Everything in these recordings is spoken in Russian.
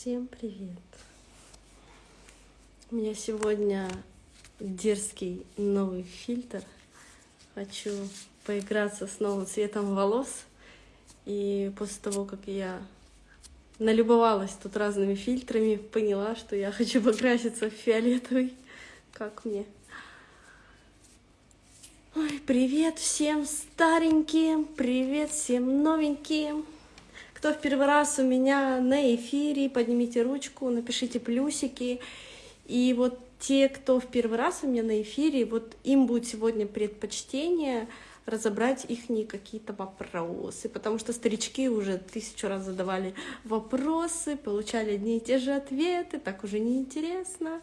Всем привет! У меня сегодня дерзкий новый фильтр. Хочу поиграться с новым цветом волос. И после того, как я налюбовалась тут разными фильтрами, поняла, что я хочу покраситься в фиолетовый, как мне. Ой, привет всем стареньким, привет всем новеньким. Кто в первый раз у меня на эфире, поднимите ручку, напишите плюсики. И вот те, кто в первый раз у меня на эфире, вот им будет сегодня предпочтение разобрать их какие-то вопросы, потому что старички уже тысячу раз задавали вопросы, получали одни и те же ответы, так уже неинтересно.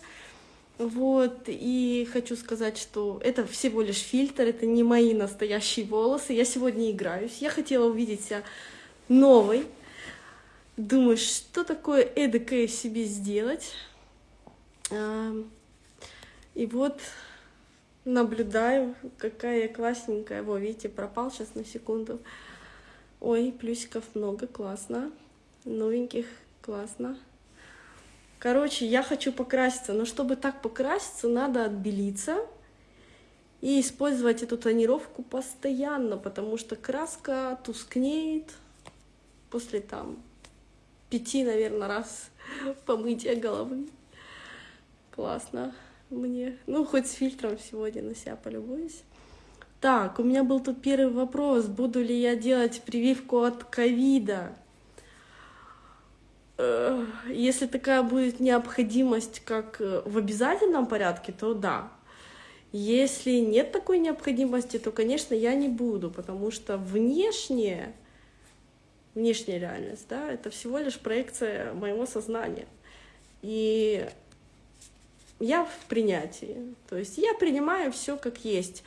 Вот, и хочу сказать, что это всего лишь фильтр, это не мои настоящие волосы. Я сегодня играюсь. Я хотела увидеть себя новой. Думаю, что такое эдакое себе сделать. И вот наблюдаю, какая я классненькая. Во, видите, пропал сейчас на секунду. Ой, плюсиков много, классно. Новеньких, классно. Короче, я хочу покраситься, но чтобы так покраситься, надо отбелиться и использовать эту тонировку постоянно, потому что краска тускнеет после там пяти, наверное, раз помытия головы. Классно мне. Ну, хоть с фильтром сегодня на себя полюбуюсь. Так, у меня был тут первый вопрос. Буду ли я делать прививку от ковида? Э, если такая будет необходимость, как э, в обязательном порядке, то да. Если нет такой необходимости, то, конечно, я не буду, потому что внешне, внешняя реальность, да, это всего лишь проекция моего сознания. И я в принятии, то есть я принимаю все как есть.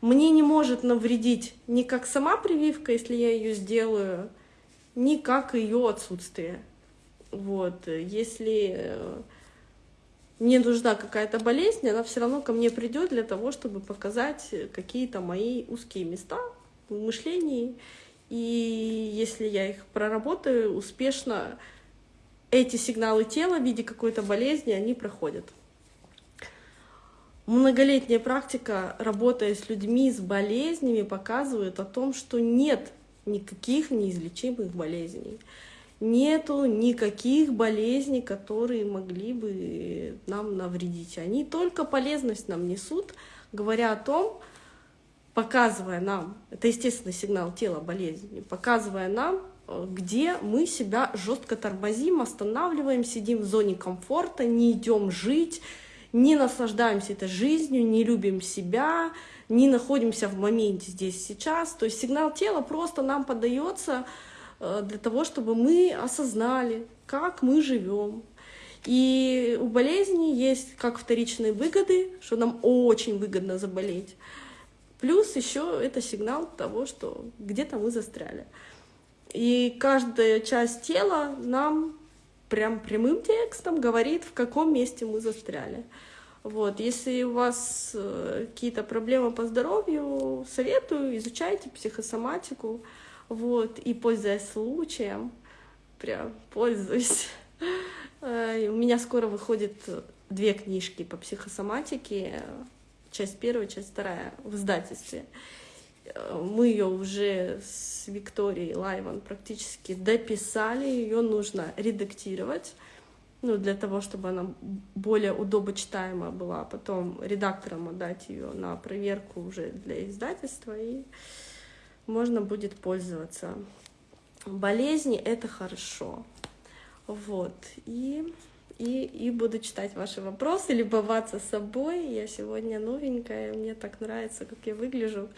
Мне не может навредить ни как сама прививка, если я ее сделаю, ни как ее отсутствие. Вот, если э, мне нужна какая-то болезнь, она все равно ко мне придет для того, чтобы показать какие-то мои узкие места в мышлении. И если я их проработаю успешно, эти сигналы тела в виде какой-то болезни, они проходят. Многолетняя практика, работая с людьми с болезнями, показывает о том, что нет никаких неизлечимых болезней нету никаких болезней, которые могли бы нам навредить. Они только полезность нам несут, говоря о том, показывая нам, это естественный сигнал тела болезни, показывая нам, где мы себя жестко тормозим, останавливаем, сидим в зоне комфорта, не идем жить, не наслаждаемся этой жизнью, не любим себя, не находимся в моменте здесь сейчас. То есть сигнал тела просто нам подается Э, для того, чтобы мы осознали, как мы живем. И у болезни есть как вторичные выгоды, что нам очень выгодно заболеть. Плюс еще это сигнал того, что где-то мы застряли. И каждая часть тела нам прям прямым текстом говорит, в каком месте мы застряли. Вот. Если у вас э, какие-то проблемы по здоровью, советую, изучайте психосоматику. Вот, и пользуясь случаем, прям пользуюсь. Э, у меня скоро выходит две книжки по психосоматике, часть первая, часть вторая в издательстве. Мы ее уже с Викторией Лайван практически дописали, ее нужно редактировать, ну, для того, чтобы она более удобочитаема была, потом редакторам отдать ее на проверку уже для издательства и можно будет пользоваться. Болезни — это хорошо. Вот. И, и, и буду читать ваши вопросы, любоваться собой. Я сегодня новенькая, мне так нравится, как я выгляжу.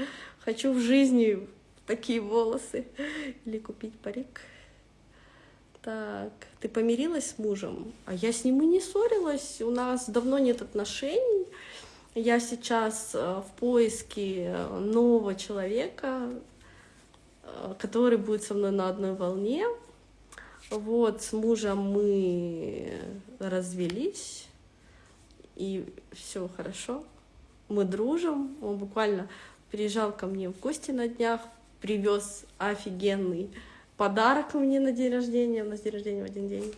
Хочу в жизни такие волосы или купить парик. Так, ты помирилась с мужем? А я с ним и не ссорилась. У нас давно нет отношений. Я сейчас э, в поиске э, нового человека, Э, который будет со мной на одной волне. Вот, с мужем мы развелись, и все хорошо. Мы дружим. Он буквально приезжал ко мне в гости на днях, привез офигенный подарок мне на день рождения. У нас день рождения в один день.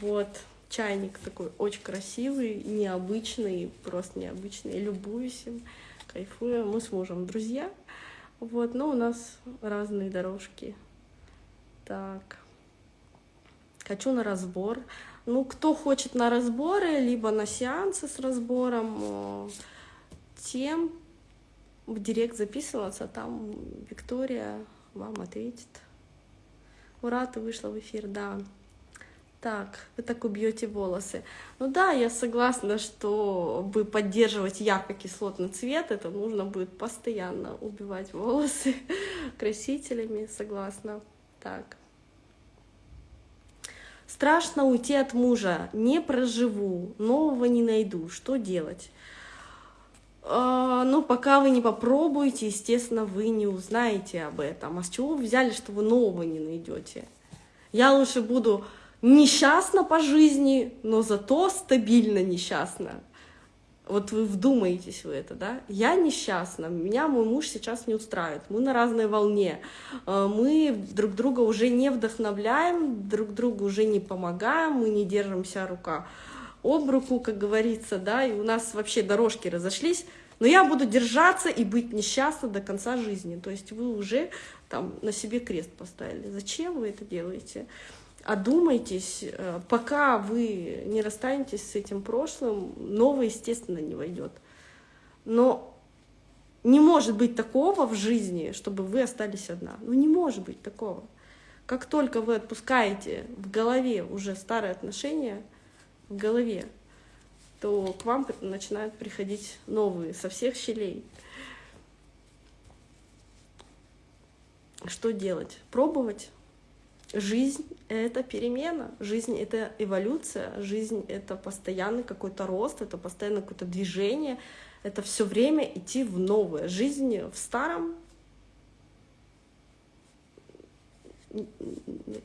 Вот, чайник такой очень красивый, необычный, просто необычный. Любуюсь им, кайфую. Мы с мужем друзья. Вот, но у нас разные дорожки. Так. Хочу на разбор. Ну, кто хочет на разборы, либо на сеансы с разбором, тем в директ записываться, там Виктория вам ответит. Ура, ты вышла в эфир, да. Так, вы так убьете волосы. Ну да, я согласна, что чтобы поддерживать ярко-кислотный цвет, это нужно будет постоянно убивать волосы красителями, согласна. Так. Страшно уйти от мужа, не проживу, нового не найду, что делать? А, ну, пока вы не попробуете, естественно, вы не узнаете об этом. А с чего вы взяли, что вы нового не найдете? Я лучше буду несчастна по жизни, но зато стабильно несчастна. Вот вы вдумаетесь в это, да? Я несчастна, меня мой муж сейчас не устраивает, мы на разной волне, а, мы друг друга уже не вдохновляем, друг другу уже не помогаем, мы не держимся рука об руку, как говорится, да, и у нас вообще дорожки разошлись, но я буду держаться и быть несчастна до конца жизни. То есть вы уже там на себе крест поставили. Зачем вы это делаете? Одумайтесь, э, пока вы не расстанетесь с этим прошлым, новое, естественно, не войдет. Но не может быть такого в жизни, чтобы вы остались одна. Ну не может быть такого. Как только вы отпускаете в голове уже старые отношения, в голове, то к вам начинают приходить новые со всех щелей. Что делать? Пробовать. Жизнь — это перемена, жизнь — это эволюция, жизнь — это постоянный какой-то рост, это постоянное какое-то движение, это все время идти в новое. Жизнь в старом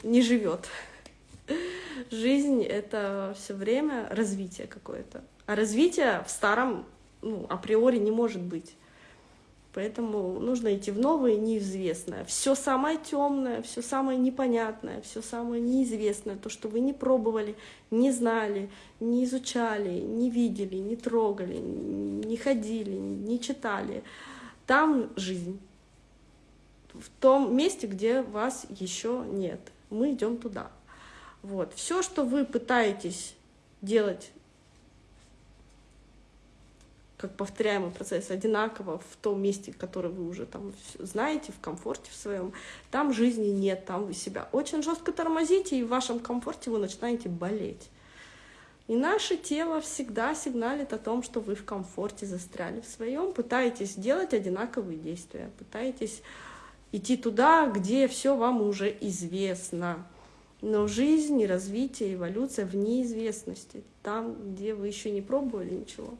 не живет. Жизнь — это все время развитие какое-то. А развитие в старом ну, априори не может быть. Поэтому нужно идти в новое неизвестное. Все самое темное, все самое непонятное, все самое неизвестное, то, что вы не пробовали, не знали, не изучали, не видели, не трогали, не ходили, не читали. Там жизнь. В том месте, где вас еще нет. Мы идем туда. Вот. Все, что вы пытаетесь делать как повторяемый процесс, одинаково в том месте, которое вы уже там знаете, в комфорте в своем, там жизни нет, там вы себя очень жестко тормозите, и в вашем комфорте вы начинаете болеть. И наше тело всегда сигналит о том, что вы в комфорте застряли в своем, пытаетесь делать одинаковые действия, пытаетесь идти туда, где все вам уже известно. Но жизнь и развитие, эволюция в неизвестности, там, где вы еще не пробовали ничего.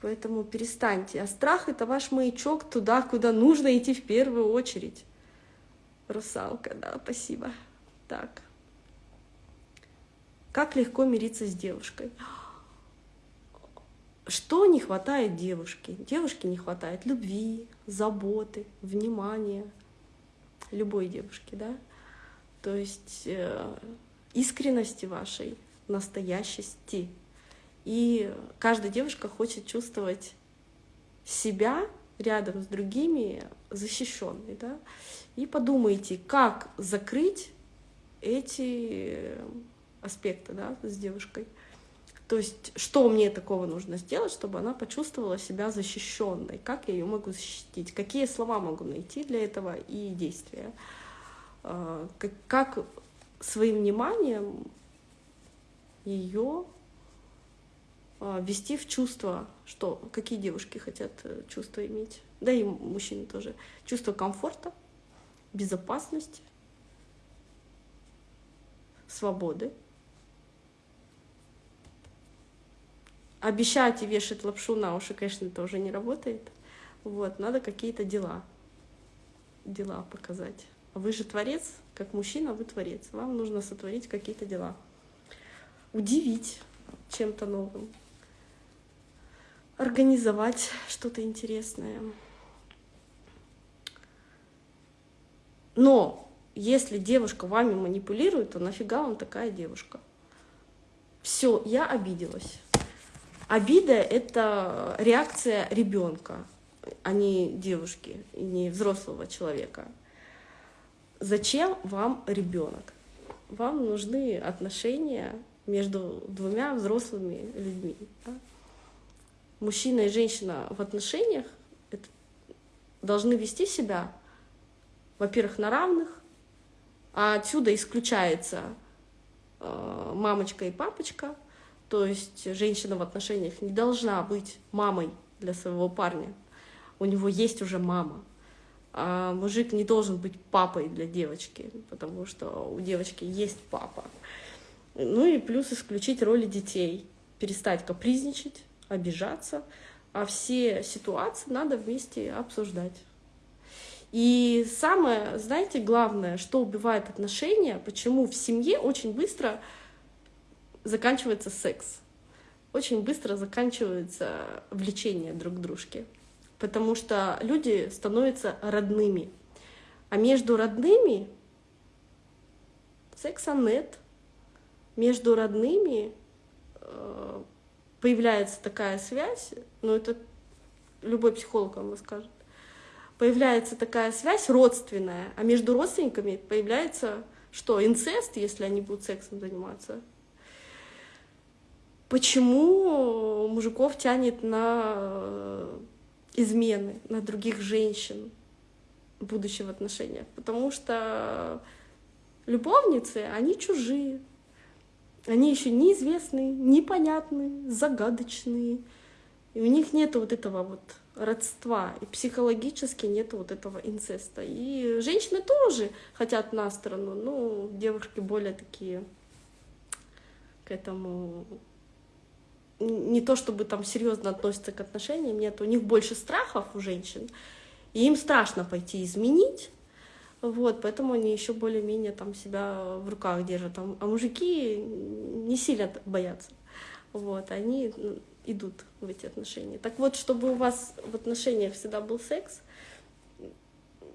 Поэтому перестаньте. А страх — это ваш маячок туда, куда нужно идти в первую очередь. Русалка, да, спасибо. Так. Как легко мириться с девушкой? Что не хватает девушке? Девушке не хватает любви, заботы, внимания. Любой девушке, да? то есть э, искренности вашей, настоящести. И каждая девушка хочет чувствовать себя рядом с другими защищенной. Да? И подумайте, как закрыть эти аспекты да, с девушкой. То есть, что мне такого нужно сделать, чтобы она почувствовала себя защищенной, как я ее могу защитить, какие слова могу найти для этого и действия. А, как, своим вниманием ее ввести в чувство, что какие девушки хотят э, чувства иметь, да и мужчины тоже, чувство комфорта, безопасности, свободы. Обещать и вешать лапшу на уши, конечно, это уже не работает. Вот, надо какие-то дела, дела показать. Вы же творец, как мужчина, вы творец. Вам нужно сотворить какие-то дела. Удивить чем-то новым. Организовать что-то интересное. Но если девушка вами манипулирует, то нафига вам такая девушка? Все, я обиделась. Обида — это реакция ребенка, а не девушки, не взрослого человека. Зачем вам ребенок? Вам нужны отношения между двумя взрослыми людьми. Да? Мужчина и женщина в отношениях должны вести себя, во-первых, на равных, а отсюда исключается э, мамочка и папочка, то есть женщина в отношениях не должна быть мамой для своего парня, у него есть уже мама, а мужик не должен быть папой для девочки, потому что у девочки есть папа. Ну и плюс исключить роли детей, перестать капризничать, обижаться, а все ситуации надо вместе обсуждать. И самое, знаете, главное, что убивает отношения, почему в семье очень быстро заканчивается секс, очень быстро заканчивается влечение друг к дружке потому что люди становятся родными. А между родными секса нет. Между родными э, появляется такая связь, ну это любой психолог вам скажет, появляется такая связь родственная, а между родственниками появляется что, инцест, если они будут сексом заниматься. Почему мужиков тянет на измены на других женщин, будучи в отношениях. Потому что любовницы, они чужие. Они еще неизвестные, непонятные, загадочные. И у них нет вот этого вот родства, и психологически нет вот этого инцеста. И женщины тоже хотят на сторону, но девушки более такие к этому не то чтобы там серьезно относятся к отношениям, нет, у них больше страхов у женщин, и им страшно пойти изменить, вот, поэтому они еще более-менее там себя в руках держат, а, а мужики не сильно боятся, вот, они ну, идут в эти отношения. Так вот, чтобы у вас в отношениях всегда был секс,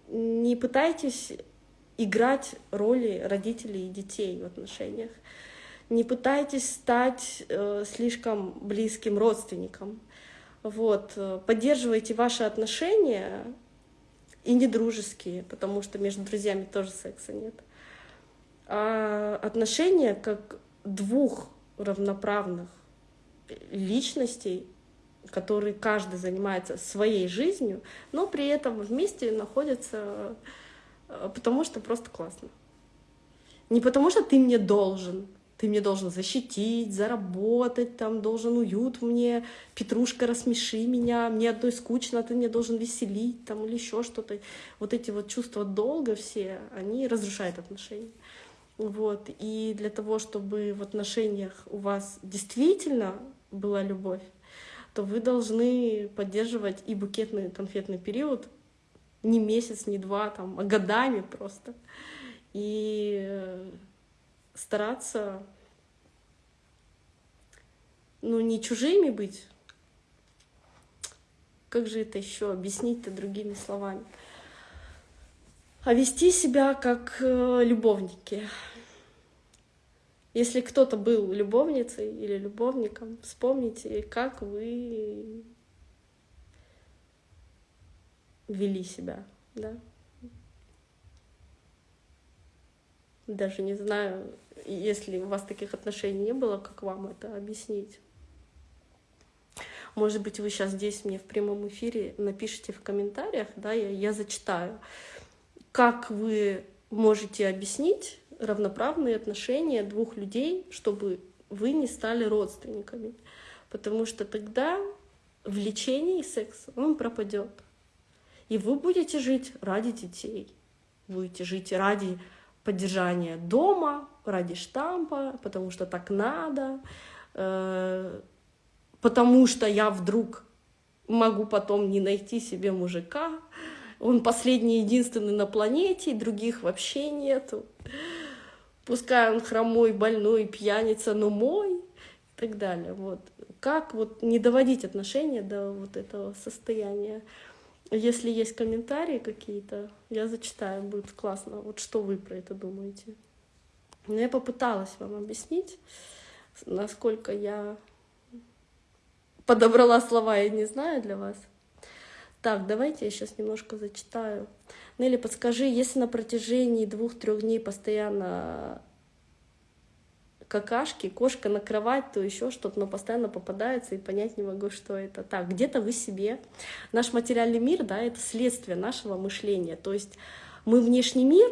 не пытайтесь играть роли родителей и детей в отношениях не пытайтесь стать э, слишком близким родственником. Вот. Э, поддерживайте ваши отношения и не дружеские, потому что между друзьями тоже секса нет. А отношения как двух равноправных личностей, которые каждый занимается своей жизнью, но при этом вместе находятся, э, потому что просто классно. Не потому что ты мне должен, ты мне должен защитить, заработать, там должен уют мне, Петрушка, рассмеши меня, мне одной скучно, ты мне должен веселить, там, или еще что-то. Вот эти вот чувства долга все, они разрушают отношения. Вот. И для того, чтобы в отношениях у вас действительно была любовь, то вы должны поддерживать и букетный конфетный период не месяц, не два, там, а годами просто. И стараться ну, не чужими быть. Как же это еще объяснить-то другими словами? А вести себя как э, любовники. Если кто-то был любовницей или любовником, вспомните, как вы вели себя, да? Даже не знаю, если у вас таких отношений не было, как вам это объяснить. Может быть, вы сейчас здесь мне в прямом эфире напишите в комментариях, да, я, я зачитаю, как вы можете объяснить равноправные отношения двух людей, чтобы вы не стали родственниками. Потому что тогда влечение и секс, он пропадет. И вы будете жить ради детей, будете жить ради поддержания дома, ради штампа, потому что так надо, э, потому что я вдруг могу потом не найти себе мужика, он последний, единственный на планете, других вообще нету. Пускай он хромой, больной, пьяница, но мой и так далее. Вот. Как вот не доводить отношения до вот этого состояния? Если есть комментарии какие-то, я зачитаю, будет классно. Вот что вы про это думаете? Но я попыталась вам объяснить. Насколько я подобрала слова, я не знаю для вас. Так, давайте я сейчас немножко зачитаю. Нелли, подскажи, если на протяжении двух-трех дней постоянно какашки, кошка на кровать, то еще что-то, но постоянно попадается, и понять не могу, что это. Так, где-то вы себе. Наш материальный мир, да, это следствие нашего мышления. То есть мы внешний мир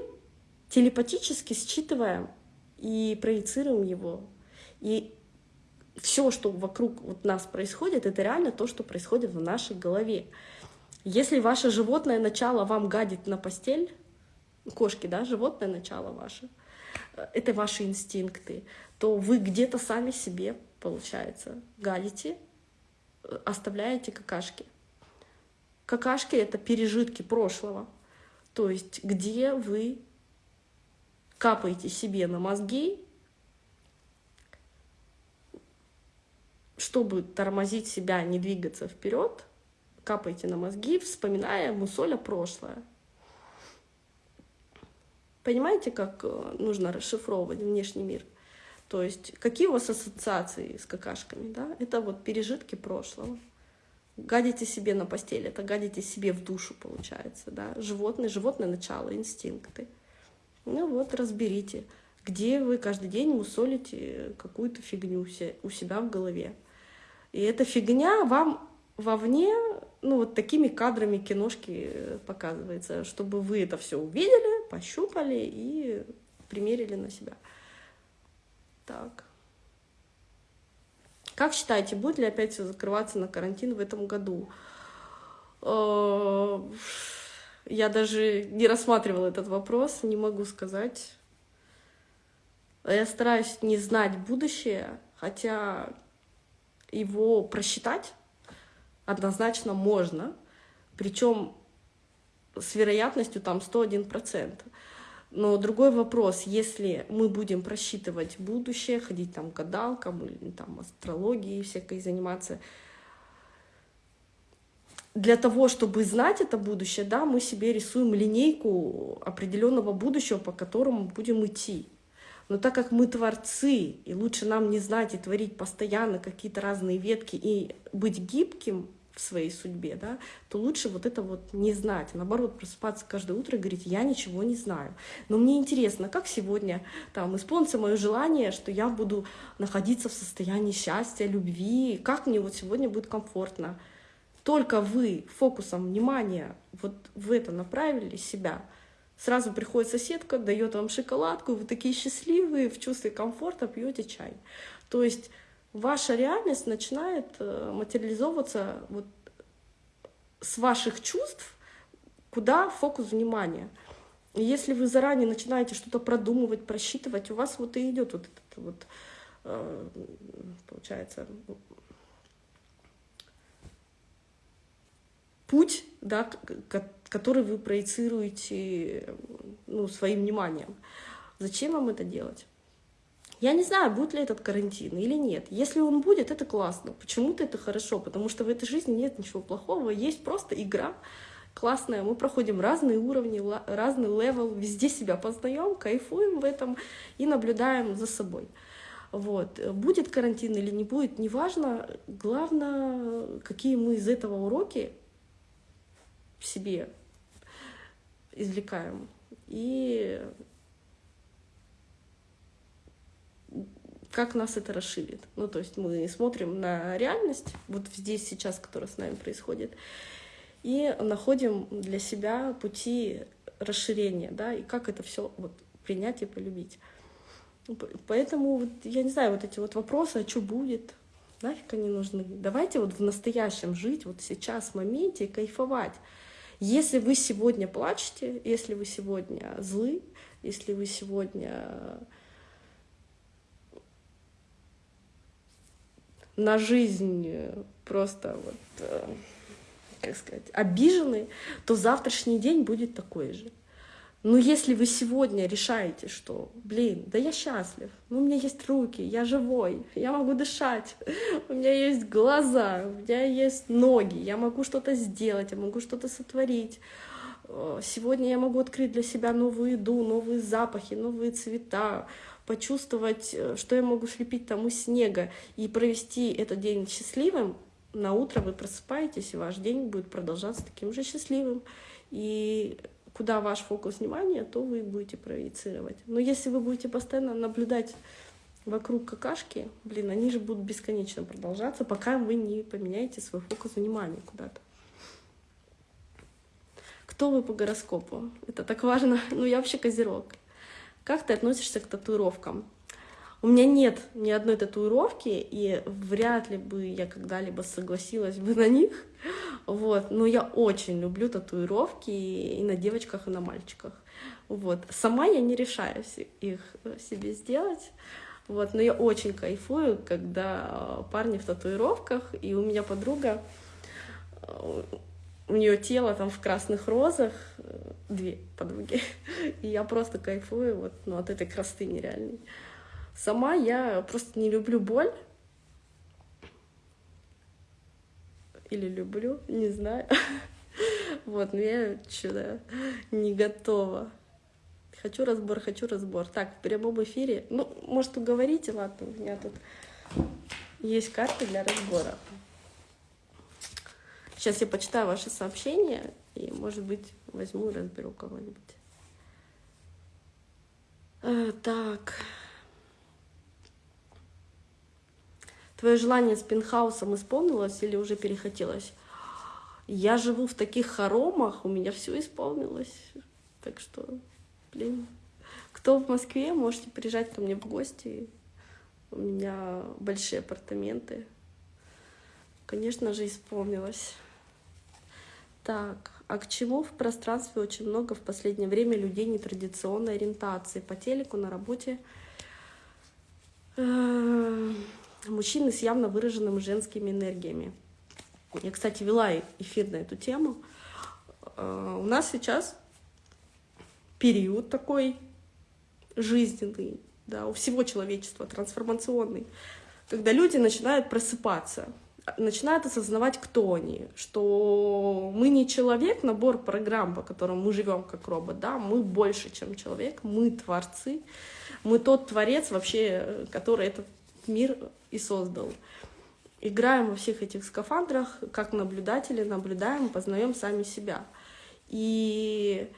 телепатически считываем и проецируем его. И все, что вокруг вот нас происходит, это реально то, что происходит в нашей голове. Если ваше животное начало вам гадит на постель, кошки, да, животное начало ваше, это ваши инстинкты, то вы где-то сами себе, получается, гадите, э, оставляете какашки. Какашки — это пережитки прошлого, то есть где вы капаете себе на мозги, чтобы тормозить себя, не двигаться вперед, капаете на мозги, вспоминая мусоля прошлое. Понимаете, как э, нужно расшифровывать внешний мир? То есть какие у вас ассоциации с какашками? Да? Это вот пережитки прошлого. Гадите себе на постели, это гадите себе в душу, получается. Да? Животное, животное начало, инстинкты. Ну вот, разберите, где вы каждый день мусолите какую-то фигню у себя в голове. И эта фигня вам вовне ну, вот такими кадрами киношки э, показывается, чтобы вы это все увидели, пощупали и примерили на себя. Так. Как считаете, будет ли опять все закрываться на карантин в этом году? Э, я даже не рассматривала этот вопрос, не могу сказать. Я стараюсь не знать будущее, хотя его просчитать однозначно можно, причем с вероятностью там 101%. Но другой вопрос, если мы будем просчитывать будущее, ходить там к гадалкам или там астрологией всякой заниматься, для того, чтобы знать это будущее, да, мы себе рисуем линейку определенного будущего, по которому будем идти. Но так как мы творцы, и лучше нам не знать и творить постоянно какие-то разные ветки и быть гибким, в своей судьбе, да, то лучше вот это вот не знать, наоборот просыпаться каждое утро и говорить, я ничего не знаю. Но мне интересно, как сегодня там исполнится мое желание, что я буду находиться в состоянии счастья, любви, как мне вот сегодня будет комфортно. Только вы фокусом внимания вот в это направили себя, сразу приходит соседка, дает вам шоколадку, вы такие счастливые, в чувстве комфорта пьете чай. То есть ваша реальность начинает э, материализовываться вот с ваших чувств, куда фокус внимания. И если вы заранее начинаете что-то продумывать, просчитывать, у вас вот и идет вот этот вот, э, получается, путь, да, который вы проецируете ну, своим вниманием. Зачем вам это делать? Я не знаю, будет ли этот карантин или нет. Если он будет, это классно. Почему-то это хорошо, потому что в этой жизни нет ничего плохого. Есть просто игра классная. Мы проходим разные уровни, разный level, везде себя познаем, кайфуем в этом и наблюдаем за собой. Вот. Будет карантин или не будет, неважно. Главное, какие мы из этого уроки себе извлекаем. И как нас это расширит. Ну, то есть мы смотрим на реальность, вот здесь сейчас, которая с нами происходит, и находим для себя пути расширения, да, и как это все вот принять и полюбить. Ну, поэтому, вот, я не знаю, вот эти вот вопросы, а что будет, нафиг они нужны. Давайте вот в настоящем жить, вот сейчас, в моменте, кайфовать. Если вы сегодня плачете, если вы сегодня злы, если вы сегодня на жизнь э, просто вот, э, как сказать, обижены, то завтрашний день будет такой же. Но если вы сегодня решаете, что, блин, да я счастлив, ну, у меня есть руки, я живой, я могу дышать, у меня есть глаза, у меня есть ноги, я могу что-то сделать, я могу что-то сотворить, э, сегодня я могу открыть для себя новую еду, новые запахи, новые цвета, почувствовать, э, что я могу слепить тому снега и провести этот день счастливым, на утро вы просыпаетесь, и ваш день будет продолжаться таким же счастливым. И куда ваш фокус внимания, то вы будете проецировать. Но если вы будете постоянно наблюдать вокруг какашки, блин, они же будут бесконечно продолжаться, пока вы не поменяете свой фокус внимания куда-то. Кто вы по гороскопу? Это так важно. Ну, я вообще козерог. Как ты относишься к татуировкам? У меня нет ни одной татуировки, и вряд ли бы я когда-либо согласилась бы на них. Вот. Но я очень люблю татуировки и на девочках, и на мальчиках. Вот. Сама я не решаюсь их себе сделать. Вот. Но я очень кайфую, когда парни в татуировках, и у меня подруга, у нее тело там в красных розах, две подруги, и я просто кайфую вот, ну, от этой красоты нереальной. Сама я просто не люблю боль. Или люблю, не знаю. Вот, но я что-то не готова. Хочу разбор, хочу разбор. Так, в прямом эфире. Ну, может, уговорите, ладно, у меня тут есть карты для разбора. Сейчас я почитаю ваши сообщения и, может быть, возьму и разберу кого-нибудь. Э, так. Твое желание с пентхаусом исполнилось или уже перехотелось? Я живу в таких хоромах, у меня все исполнилось. Так что, блин. Кто в Москве, можете приезжать ко мне в гости. У меня большие апартаменты. Конечно же, исполнилось. Так, а к чему в пространстве очень много в последнее время людей нетрадиционной ориентации? По телеку, на работе? Э, мужчины с явно выраженными женскими энергиями. Я, кстати, вела эфир на эту тему. А, у нас сейчас период такой жизненный, да, у всего человечества, трансформационный, когда люди начинают просыпаться, начинают осознавать, кто они, что мы не человек, набор программ, по которым мы живем как робот, да, мы больше, чем человек, мы творцы, мы тот творец вообще, который этот мир и создал. Играем во всех этих скафандрах, как наблюдатели, наблюдаем, познаем сами себя. И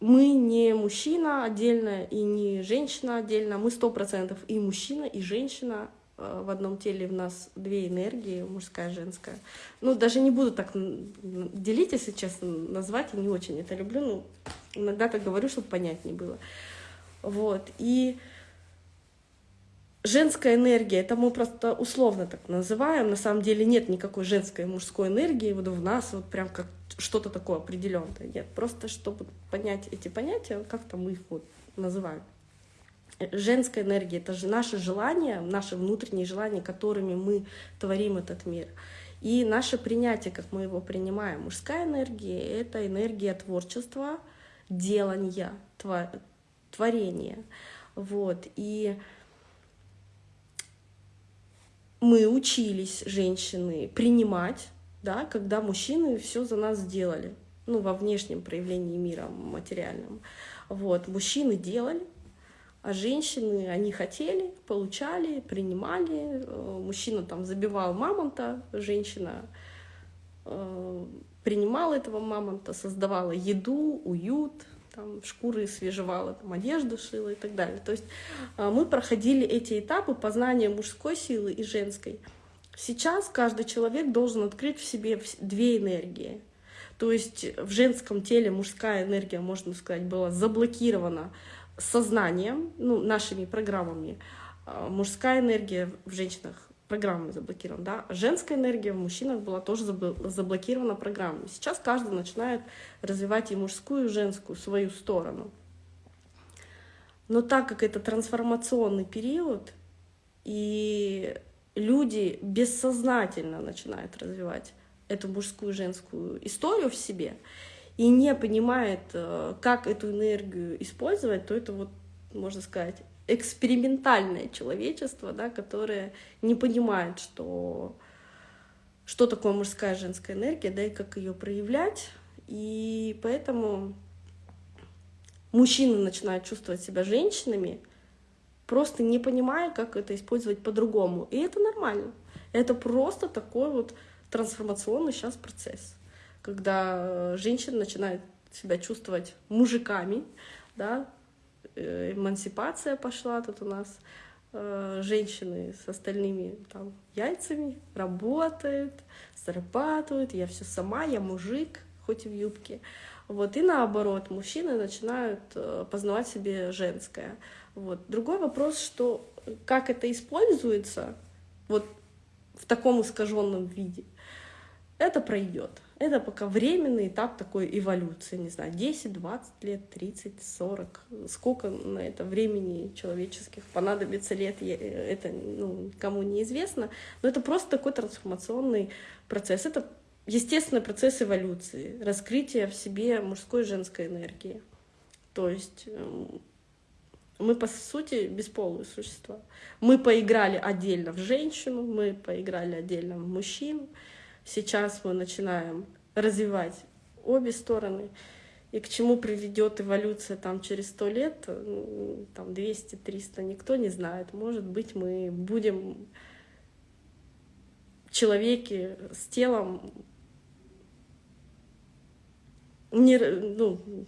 мы не мужчина отдельно и не женщина отдельно, мы сто процентов и мужчина, и женщина в одном теле в нас две энергии, мужская и женская. Ну, даже не буду так делить, если честно, назвать, я не очень это люблю, но иногда так говорю, чтобы понятнее было. Вот, и женская энергия, это мы просто условно так называем, на самом деле нет никакой женской и мужской энергии вот в нас, вот прям как что-то такое определенное. Нет, просто чтобы понять эти понятия, как-то мы их вот называем. Женская энергия — это же наше желание, наши внутренние желания, которыми мы творим этот мир. И наше принятие, как мы его принимаем. Мужская энергия — это энергия творчества, делания, творения. Вот. И мы учились, женщины, принимать, да, когда мужчины все за нас сделали, ну, во внешнем проявлении мира материальном. Вот, мужчины делали, а женщины, они хотели, получали, принимали. Э, мужчина там забивал мамонта, женщина э, принимала этого мамонта, создавала еду, уют, там, шкуры свежевала, там, одежду шила и так далее. То есть а, мы проходили эти этапы познания мужской силы и женской. Сейчас каждый человек должен открыть в себе две энергии. То есть в женском теле мужская энергия, можно сказать, была заблокирована сознанием, ну, нашими программами. А мужская энергия в женщинах программами заблокирована, да, женская энергия в мужчинах была тоже заблокирована программами. Сейчас каждый начинает развивать и мужскую, и женскую, свою сторону. Но так как это трансформационный период, и люди бессознательно начинают развивать эту мужскую женскую историю в себе, и не понимает, э, как эту энергию использовать, то это вот, можно сказать, экспериментальное человечество, да, которое не понимает, что, что такое мужская и женская энергия, да, и как ее проявлять. И поэтому мужчины начинают чувствовать себя женщинами, просто не понимая, как это использовать по-другому. И это нормально. Это просто такой вот трансформационный сейчас процесс, когда женщина начинает себя чувствовать мужиками, да, э, эмансипация пошла тут у нас, э, женщины с остальными там яйцами работают, зарабатывают, я все сама, я мужик, хоть и в юбке. Вот, и наоборот, мужчины начинают э, познавать себе женское. Вот. Другой вопрос, что как это используется вот в таком искаженном виде, это пройдет. Это пока временный этап такой эволюции, не знаю, 10, 20 лет, 30, 40. Сколько на это времени человеческих понадобится лет, это ну, кому неизвестно. Но это просто такой трансформационный процесс. Это естественный процесс эволюции, раскрытия в себе мужской и женской энергии. То есть эм, мы, по сути, бесполые существа. Мы поиграли отдельно в женщину, мы поиграли отдельно в мужчину, Сейчас мы начинаем развивать обе стороны. И к чему приведет эволюция там через сто лет, ну, там 200-300, никто не знает. Может быть, мы будем человеки с телом не, ну,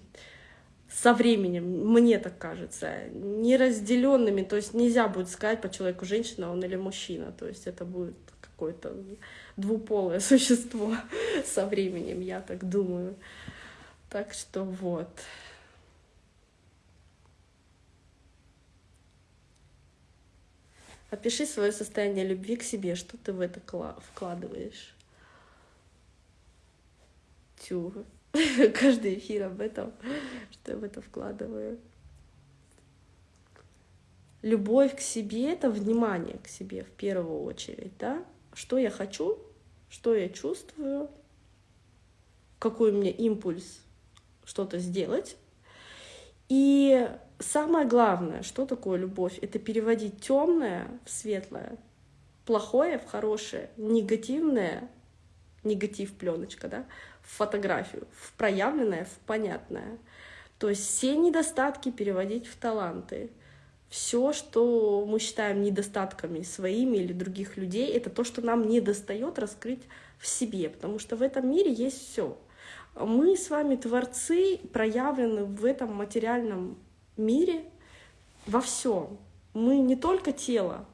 со временем, мне так кажется, неразделенными, то есть нельзя будет сказать по человеку, женщина он или мужчина, то есть это будет какое-то двуполое существо со временем, я так думаю. Так что вот. Опиши свое состояние любви к себе, что ты в это вкладываешь. Тю, каждый эфир об этом, что я в это вкладываю. Любовь к себе — это внимание к себе в первую очередь, да? Что я хочу, что я чувствую, какой у меня импульс что-то сделать. И самое главное, что такое любовь, это переводить темное в светлое, плохое в хорошее, негативное, негатив пленочка, да, в фотографию, в проявленное, в понятное. То есть все недостатки переводить в таланты, все, что мы считаем недостатками своими или других людей, это то, что нам не достает раскрыть в себе, потому что в этом мире есть все. Мы с вами творцы, проявлены в этом материальном мире во всем. Мы не только тело,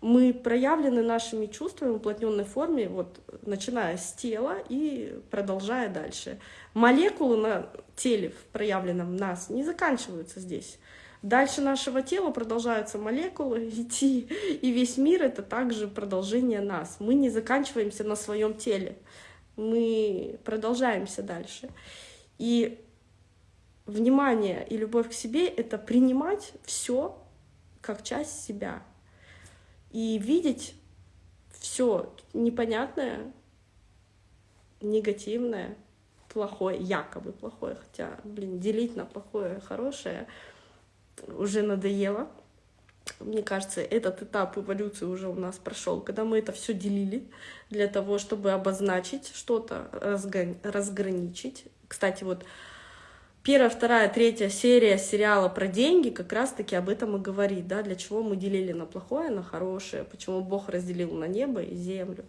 мы проявлены нашими чувствами в уплотненной форме, вот, начиная с тела и продолжая дальше. Молекулы на теле, в проявленном нас, не заканчиваются здесь. Дальше нашего тела продолжаются молекулы идти, и весь мир — это также продолжение нас. Мы не заканчиваемся на своем теле, мы продолжаемся дальше. И внимание и любовь к себе — это принимать все как часть себя и видеть все непонятное, негативное, плохое, якобы плохое, хотя, блин, делить на плохое, хорошее — уже надоело. Мне кажется, этот этап эволюции уже у нас прошел, когда мы это все делили для того, чтобы обозначить что-то, разграничить. Кстати, вот первая, вторая, третья серия сериала про деньги как раз-таки об этом и говорит, да, для чего мы делили на плохое, на хорошее, почему Бог разделил на небо и землю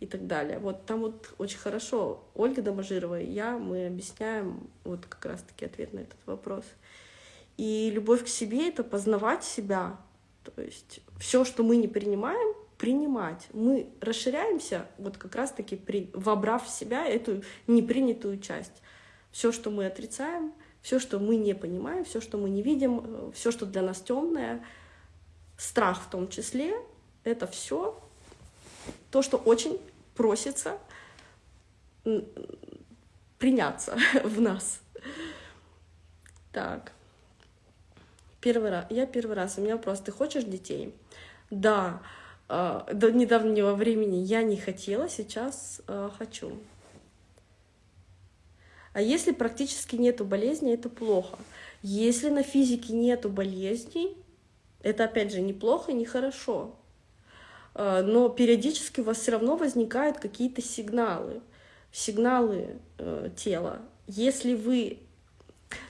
и так далее. Вот там вот очень хорошо Ольга Доможирова и я, мы объясняем вот как раз-таки ответ на этот вопрос. И любовь к себе — это познавать себя. То есть все, что мы не принимаем, принимать. Мы расширяемся вот как раз-таки при, вобрав в себя эту непринятую часть. Все, что мы отрицаем, все, что мы не понимаем, все, что мы не видим, э, все, что для нас темное, страх в том числе, это все то, что очень просится приняться в нас. Так. Первый раз. Я первый раз. У меня вопрос. Ты хочешь детей? Да. Э, до недавнего времени я не хотела, сейчас э, хочу. А если практически нету болезни, это плохо. Если на физике нету болезней, это опять же неплохо, не хорошо. Э, но периодически у вас все равно возникают какие-то сигналы, сигналы э, тела. Если вы...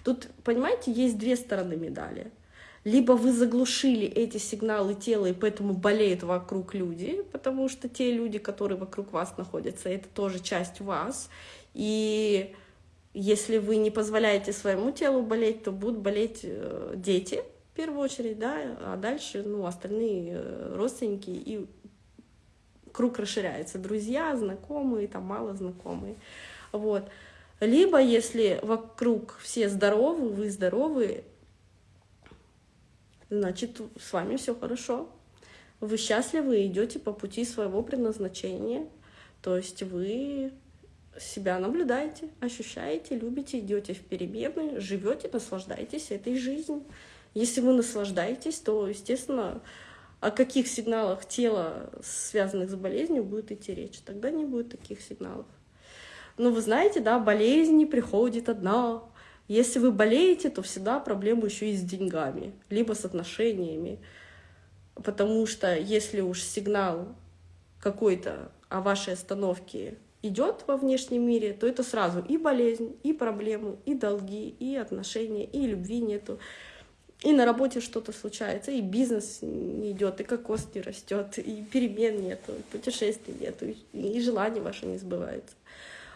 Тут, понимаете, есть две стороны медали. Либо вы заглушили эти сигналы тела, и поэтому болеют вокруг люди, потому что те люди, которые вокруг вас находятся, это тоже часть вас. И если вы не позволяете своему телу болеть, то будут болеть э, дети в первую очередь, да, а дальше, ну, остальные э, родственники, и круг расширяется. Друзья, знакомые, там мало знакомые. Вот. Либо, если вокруг все здоровы, вы здоровы, значит, с вами все хорошо. Вы счастливы, идете по пути своего предназначения. То есть вы себя наблюдаете, ощущаете, любите, идете в перемены, живете, наслаждаетесь этой жизнью. Если вы наслаждаетесь, то, естественно, о каких сигналах тела, связанных с болезнью, будет идти речь. Тогда не будет таких сигналов. Но вы знаете, да, болезнь не приходит одна, если вы болеете, то всегда проблема еще и с деньгами, либо с отношениями. Потому что если уж сигнал какой-то о вашей остановке идет во внешнем мире, то это сразу и болезнь, и проблемы, и долги, и отношения, и любви нету. И на работе что-то случается, и бизнес не идет, и кокос не растет, и перемен нету, и путешествий нету, и желания ваши не сбываются.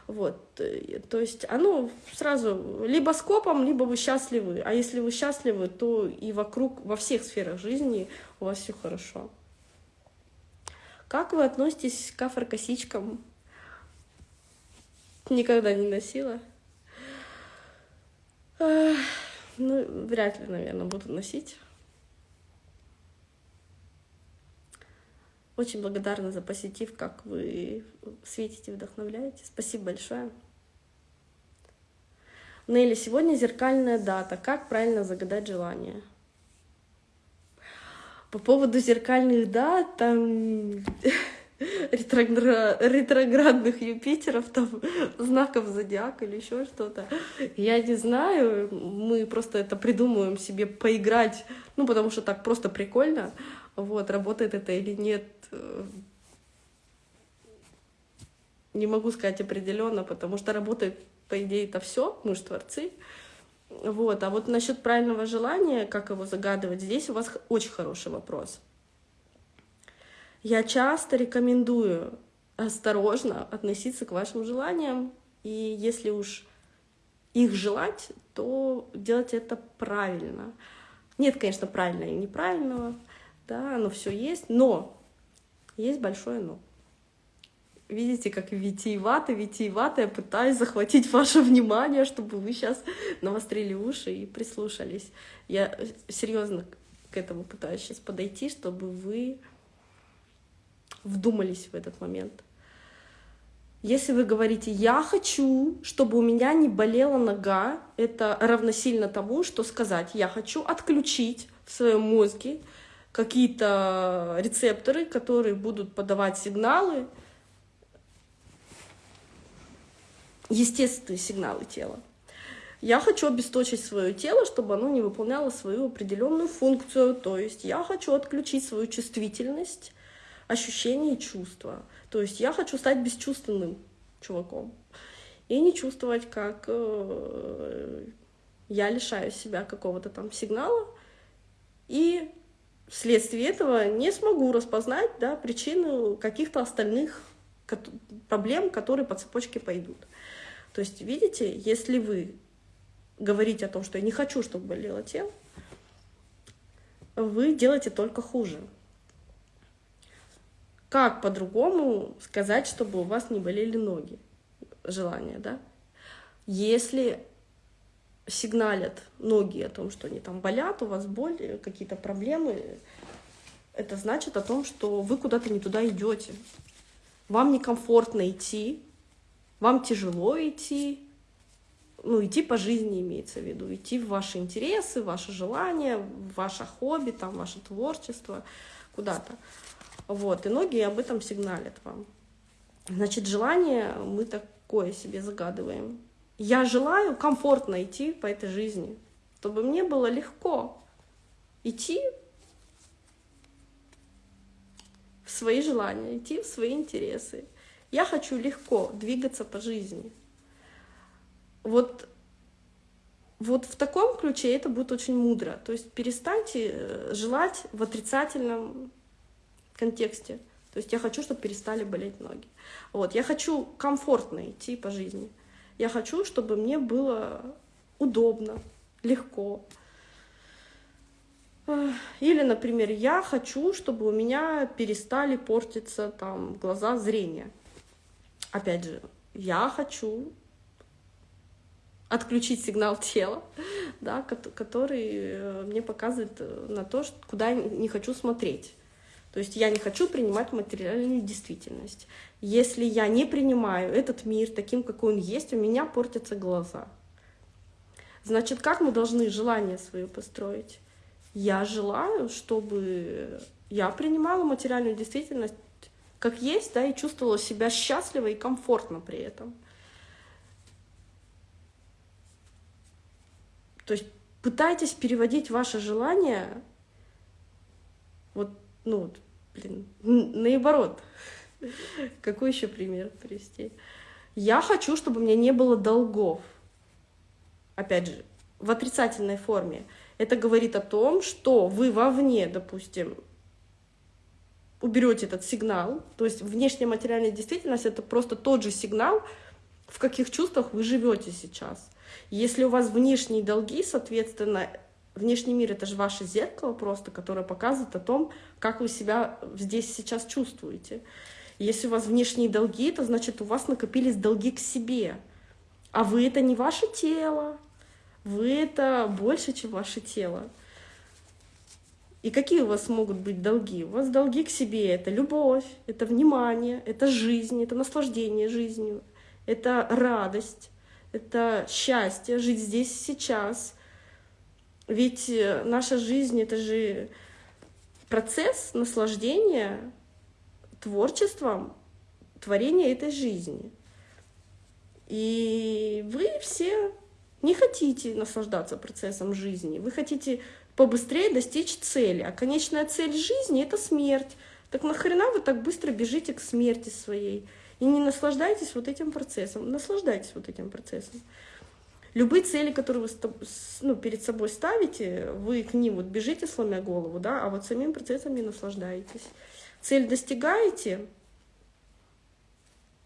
Вот, э, то есть оно сразу либо скопом, либо вы счастливы. А если вы счастливы, то и вокруг, во всех сферах жизни у вас все хорошо. Как вы относитесь к афрокосичкам? Никогда не носила. Ну, вряд ли, наверное, буду носить. Очень благодарна за позитив, как вы светите, вдохновляете. Спасибо большое. Нелли, сегодня зеркальная дата. Как правильно загадать желание? По поводу зеркальных дат, там ретроградных Юпитеров, там знаков зодиака или еще что-то. Я не знаю, мы просто это придумываем себе поиграть, ну, потому что так просто прикольно. Вот, работает это или нет, э, не могу сказать определенно, потому что работает, по идее, это все, мы же творцы. Вот. А вот насчет правильного желания, как его загадывать, здесь у вас очень хороший вопрос. Я часто рекомендую осторожно относиться к вашим желаниям, и если уж их желать, то делать это правильно. Нет, конечно, правильного и неправильного, да, оно все есть, но есть большое но. Видите, как витиевато, витиевато я пытаюсь захватить ваше внимание, чтобы вы сейчас навострили уши и прислушались. Я серьезно к этому пытаюсь сейчас подойти, чтобы вы вдумались в этот момент. Если вы говорите «я хочу, чтобы у меня не болела нога», это равносильно тому, что сказать «я хочу отключить в своем мозге какие-то рецепторы, которые будут подавать сигналы, естественные сигналы тела. Я хочу обесточить свое тело, чтобы оно не выполняло свою определенную функцию. То есть я хочу отключить свою чувствительность, ощущения и чувства. То есть я хочу стать бесчувственным чуваком и не чувствовать, как э, я лишаю себя какого-то там сигнала и вследствие этого не смогу распознать да, причину каких-то остальных проблем, которые по цепочке пойдут. То есть, видите, если вы говорите о том, что я не хочу, чтобы болело тело, вы делаете только хуже. Как по-другому сказать, чтобы у вас не болели ноги? Желание, да? Если сигналят ноги о том, что они там болят, у вас боль, какие-то проблемы, это значит о том, что вы куда-то не туда идете. Вам некомфортно идти, вам тяжело идти, ну, идти по жизни имеется в виду, идти в ваши интересы, ваши желания, ваше хобби, там, ваше творчество, куда-то. Вот, и ноги об этом сигналят вам. Значит, желание мы такое себе загадываем. Я желаю комфортно идти по этой жизни, чтобы мне было легко идти в свои желания, идти в свои интересы. Я хочу легко двигаться по жизни. Вот вот в таком ключе это будет очень мудро. То есть перестаньте э, желать в отрицательном контексте. То есть я хочу, чтобы перестали болеть ноги. Вот. Я хочу комфортно идти по жизни. Я хочу, чтобы мне было удобно, легко. Или, например, я хочу, чтобы у меня перестали портиться там глаза зрения. Опять же, я хочу отключить сигнал тела, да, который э, мне показывает э, на то, куда не хочу смотреть. То есть я не хочу принимать материальную действительность. Если я не принимаю этот мир таким, какой он есть, у меня портятся глаза. Значит, как мы должны желание свое построить? Я желаю, чтобы я принимала материальную действительность как есть, да, и чувствовала себя счастливо и комфортно при этом. То есть пытайтесь переводить ваше желание вот, ну, блин, наоборот. Какой еще пример привести? Я хочу, чтобы у меня не было долгов. Опять же, в отрицательной форме. Это говорит о том, что вы вовне, допустим, уберете этот сигнал, то есть внешняя материальная действительность — это просто тот же сигнал, в каких чувствах вы живете сейчас. Если у вас внешние долги, соответственно, внешний мир — это же ваше зеркало просто, которое показывает о том, как вы себя здесь сейчас чувствуете. Если у вас внешние долги, то значит у вас накопились долги к себе. А вы — это не ваше тело, вы — это больше, чем ваше тело. И какие у вас могут быть долги? У вас долги к себе — это любовь, это внимание, это жизнь, это наслаждение жизнью, это радость, это счастье, жить здесь сейчас. Ведь э, наша жизнь — это же процесс наслаждения творчеством, творения этой жизни. И вы все не хотите наслаждаться процессом жизни, вы хотите побыстрее достичь цели. А конечная цель жизни — это смерть. Так нахрена вы так быстро бежите к смерти своей? И не наслаждайтесь вот этим процессом. Наслаждайтесь вот этим процессом. Любые цели, которые вы ну, перед собой ставите, вы к ним вот бежите, сломя голову, да, а вот самим процессом не наслаждаетесь. Цель достигаете,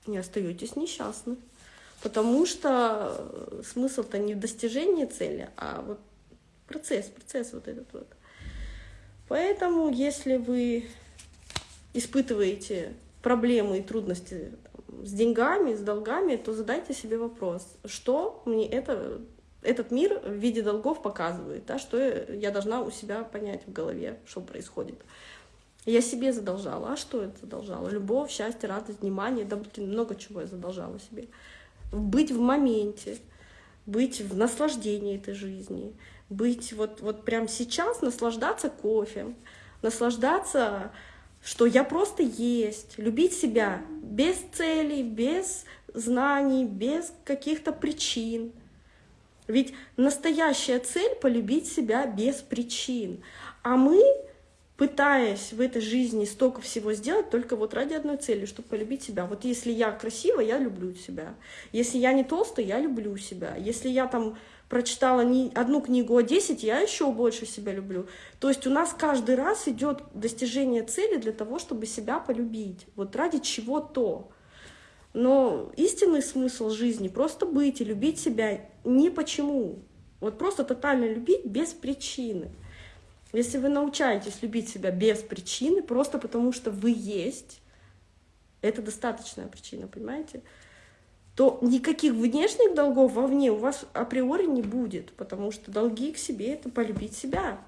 не остаетесь несчастны. Потому что смысл-то не в достижении цели, а вот процесс, процесс вот этот вот. Поэтому, если вы испытываете проблемы и трудности с деньгами, с долгами, то задайте себе вопрос, что мне это, этот мир в виде долгов показывает, да, что я должна у себя понять в голове, что происходит. Я себе задолжала. А что это задолжала? Любовь, счастье, радость, внимание. Да, блин, много чего я задолжала себе. Быть в моменте, быть в наслаждении этой жизни, быть вот, вот прямо сейчас, наслаждаться кофе, наслаждаться что я просто есть, любить себя без целей, без знаний, без каких-то причин. Ведь настоящая цель — полюбить себя без причин. А мы, пытаясь в этой жизни столько всего сделать, только вот ради одной цели, чтобы полюбить себя. Вот если я красива, я люблю себя. Если я не толстая, я люблю себя. Если я там прочитала не одну книгу, а 10, я еще больше себя люблю. То есть у нас каждый раз идет достижение цели для того, чтобы себя полюбить. Вот ради чего-то. Но истинный смысл жизни — просто быть и любить себя не почему. Вот просто тотально любить без причины. Если вы научаетесь любить себя без причины, просто потому что вы есть, это достаточная причина, понимаете? то никаких внешних долгов вовне у вас априори не будет, потому что долги к себе — это полюбить себя.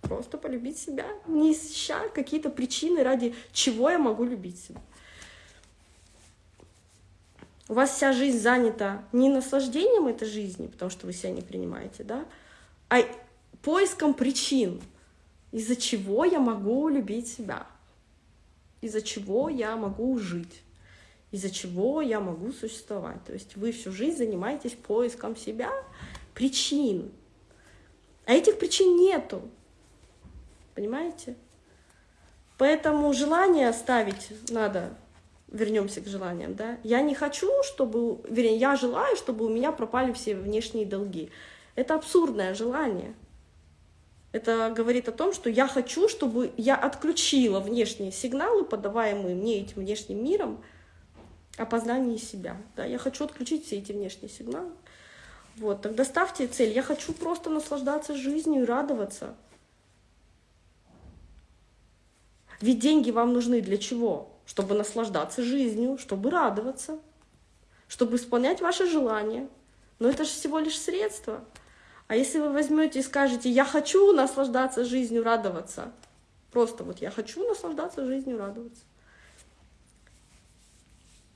Просто полюбить себя, не ища какие-то причины, ради чего я могу любить себя. У вас вся жизнь занята не наслаждением этой жизни, потому что вы себя не принимаете, да, а поиском причин, из-за чего я могу любить себя, из-за чего я могу жить из-за чего я могу существовать. То есть вы всю жизнь занимаетесь поиском себя, причин. А этих причин нету. Понимаете? Поэтому желание оставить надо, вернемся к желаниям, да. Я не хочу, чтобы, вернее, я желаю, чтобы у меня пропали все внешние долги. Это абсурдное желание. Это говорит о том, что я хочу, чтобы я отключила внешние сигналы, подаваемые мне этим внешним миром, о познании себя. Да, я хочу отключить все эти внешние сигналы. Вот, тогда ставьте цель. Я хочу просто наслаждаться жизнью и радоваться. Ведь деньги вам нужны для чего? Чтобы наслаждаться жизнью, чтобы радоваться, чтобы исполнять ваши желания. Но это же всего лишь средство. А если вы возьмете и скажете, я хочу наслаждаться жизнью, радоваться, просто вот я хочу наслаждаться жизнью, радоваться,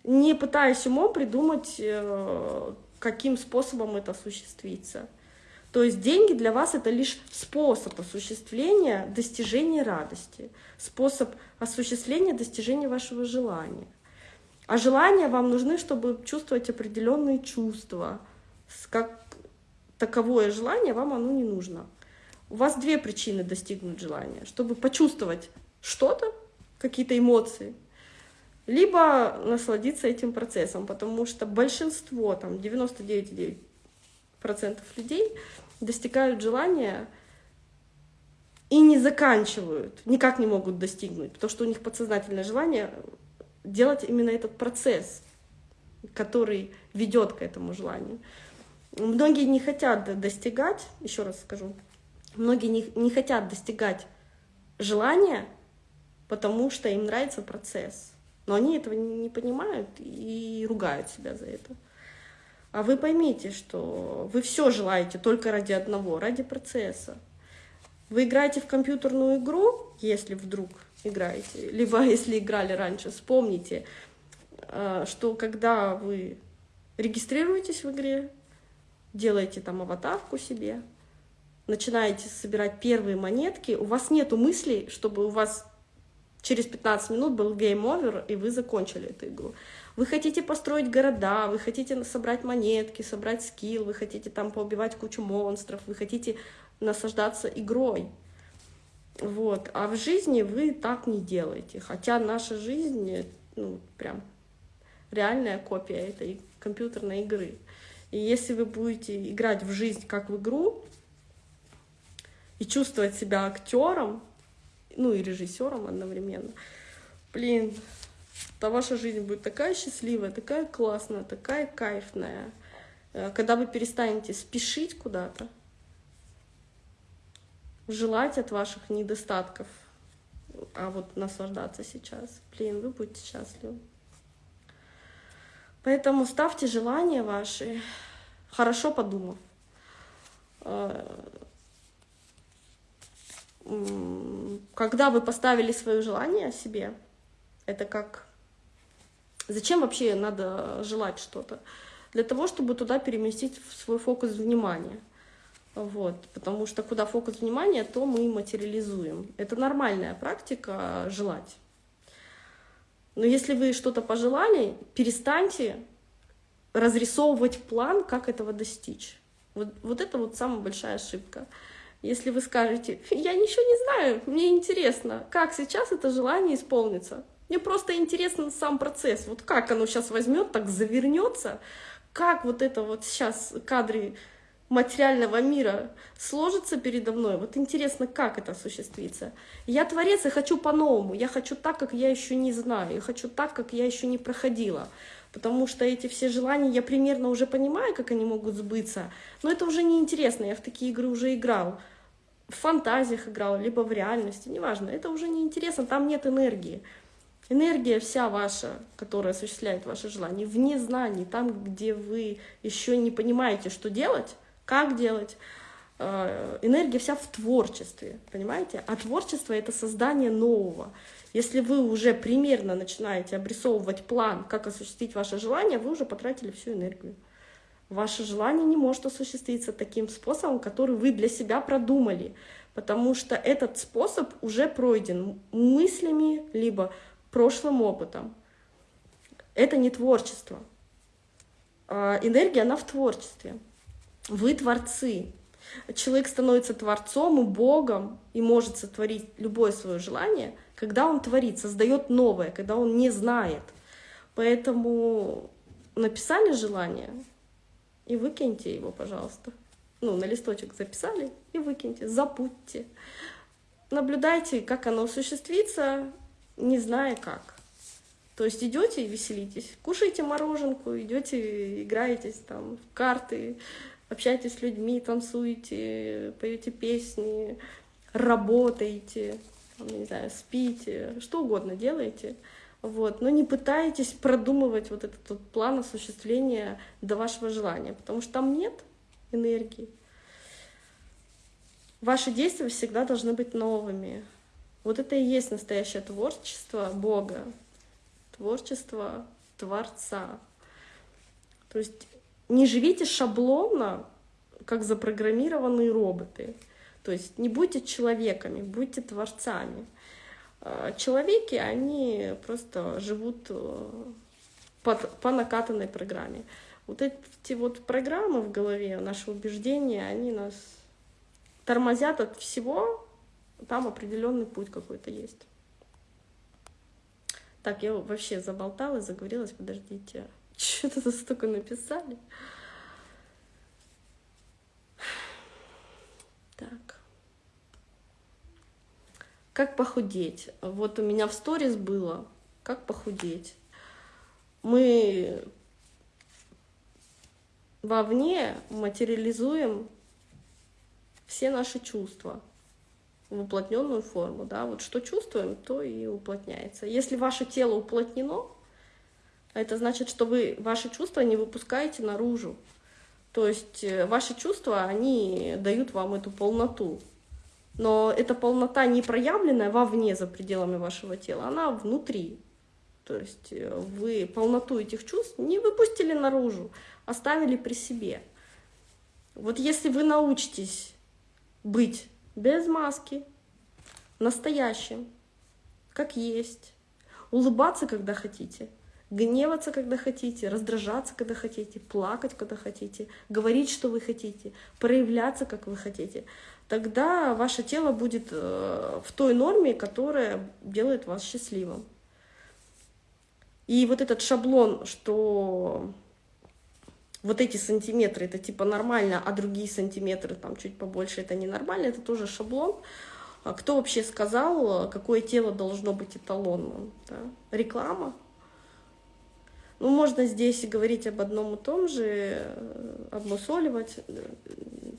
не пытаясь умом придумать, э, каким способом это осуществится. То есть деньги для вас это лишь способ осуществления достижения радости, способ осуществления достижения вашего желания. А желания вам нужны, чтобы чувствовать определенные чувства. Как таковое желание вам оно не нужно. У вас две причины достигнуть желания. Чтобы почувствовать что-то, какие-то эмоции, либо насладиться этим процессом, потому что большинство, там 99,9% людей достигают желания и не заканчивают, никак не могут достигнуть, потому что у них подсознательное желание делать именно этот процесс, который ведет к этому желанию. Многие не хотят достигать, еще раз скажу, многие не, не хотят достигать желания, потому что им нравится процесс. Но они этого не понимают и ругают себя за это. А вы поймите, что вы все желаете только ради одного, ради процесса. Вы играете в компьютерную игру, если вдруг играете, либо если играли раньше, вспомните, э, что когда вы регистрируетесь в игре, делаете там аватарку себе, начинаете собирать первые монетки, у вас нету мыслей, чтобы у вас через 15 минут был game over, и вы закончили эту игру. Вы хотите построить города, вы хотите собрать монетки, собрать skill, вы хотите там поубивать кучу монстров, вы хотите наслаждаться игрой. Вот. А в жизни вы так не делаете. Хотя наша жизнь, ну, прям реальная копия этой компьютерной игры. И если вы будете играть в жизнь как в игру и чувствовать себя актером, ну и режиссером одновременно, блин, то ваша жизнь будет такая счастливая, такая классная, такая кайфная. Э, когда вы перестанете спешить куда-то, желать от ваших недостатков, а вот наслаждаться сейчас, блин, вы будете счастливы. Поэтому ставьте желания ваши, хорошо подумав. Когда вы поставили свое желание себе, это как... Зачем вообще надо желать что-то? Для того, чтобы туда переместить свой фокус внимания. Вот, потому что куда фокус внимания, то мы материализуем. Это нормальная практика желать. Но если вы что-то пожелали, перестаньте разрисовывать план, как этого достичь. Вот, вот это вот самая большая ошибка. Если вы скажете, я ничего не знаю, мне интересно, как сейчас это желание исполнится. Мне просто интересен сам процесс, вот как оно сейчас возьмет, так завернется, как вот это вот сейчас кадры материального мира сложится передо мной. Вот интересно, как это осуществится. Я творец и хочу по-новому. Я хочу так, как я еще не знаю. Я хочу так, как я еще не проходила. Потому что эти все желания я примерно уже понимаю, как они могут сбыться. Но это уже не интересно. Я в такие игры уже играл. В фантазиях играл, либо в реальности. Неважно. Это уже не интересно. Там нет энергии. Энергия вся ваша, которая осуществляет ваши желания, вне знаний, там, где вы еще не понимаете, что делать, как делать. Э, энергия вся в творчестве, понимаете? А творчество — это создание нового. Если вы уже примерно начинаете обрисовывать план, как осуществить ваше желание, вы уже потратили всю энергию. Ваше желание не может осуществиться таким способом, который вы для себя продумали, потому что этот способ уже пройден мыслями, либо прошлым опытом. Это не творчество. А энергия, она в творчестве. Вы творцы. Человек становится творцом и Богом и может сотворить любое свое желание, когда он творит, создает новое, когда он не знает. Поэтому написали желание и выкиньте его, пожалуйста. ну, на листочек записали и выкиньте, забудьте. Наблюдайте, как оно осуществится, не зная как. То есть идете и веселитесь, кушаете мороженку, идете, играетесь там в карты, общаетесь с людьми, танцуете, поете песни, работаете, не знаю, спите, что угодно делаете. Вот. Но не пытайтесь продумывать вот этот вот план осуществления до вашего желания, потому что там нет энергии. Ваши действия всегда должны быть новыми. Вот это и есть настоящее творчество Бога, творчество Творца. То есть не живите шаблонно, как запрограммированные роботы. То есть не будьте человеками, будьте творцами. А, человеки, они просто живут э, по, по накатанной программе. Вот эти вот программы в голове, наши убеждения, они нас тормозят от всего, там определенный путь какой-то есть. Так, я вообще заболталась, заговорилась, подождите. Что-то столько написали. Так. Как похудеть? Вот у меня в сторис было. Как похудеть? Мы вовне материализуем все наши чувства в уплотненную форму, да, вот что чувствуем, то и уплотняется. Если ваше тело уплотнено, это значит, что вы ваши чувства не выпускаете наружу. То есть э, ваши чувства, они дают вам эту полноту. Но эта полнота не проявленная вовне, за пределами вашего тела, она внутри. То есть э, вы полноту этих чувств не выпустили наружу, оставили при себе. Вот если вы научитесь быть без маски, настоящим, как есть, улыбаться, когда хотите, гневаться, когда хотите, раздражаться, когда хотите, плакать, когда хотите, говорить, что вы хотите, проявляться, как вы хотите, тогда ваше тело будет э, в той норме, которая делает вас счастливым. И вот этот шаблон, что вот эти сантиметры это типа нормально, а другие сантиметры там чуть побольше это ненормально, это тоже шаблон. А кто вообще сказал, какое тело должно быть эталонным? Да? Реклама. Ну, можно здесь говорить об одном и том же, э, обмусоливать, э,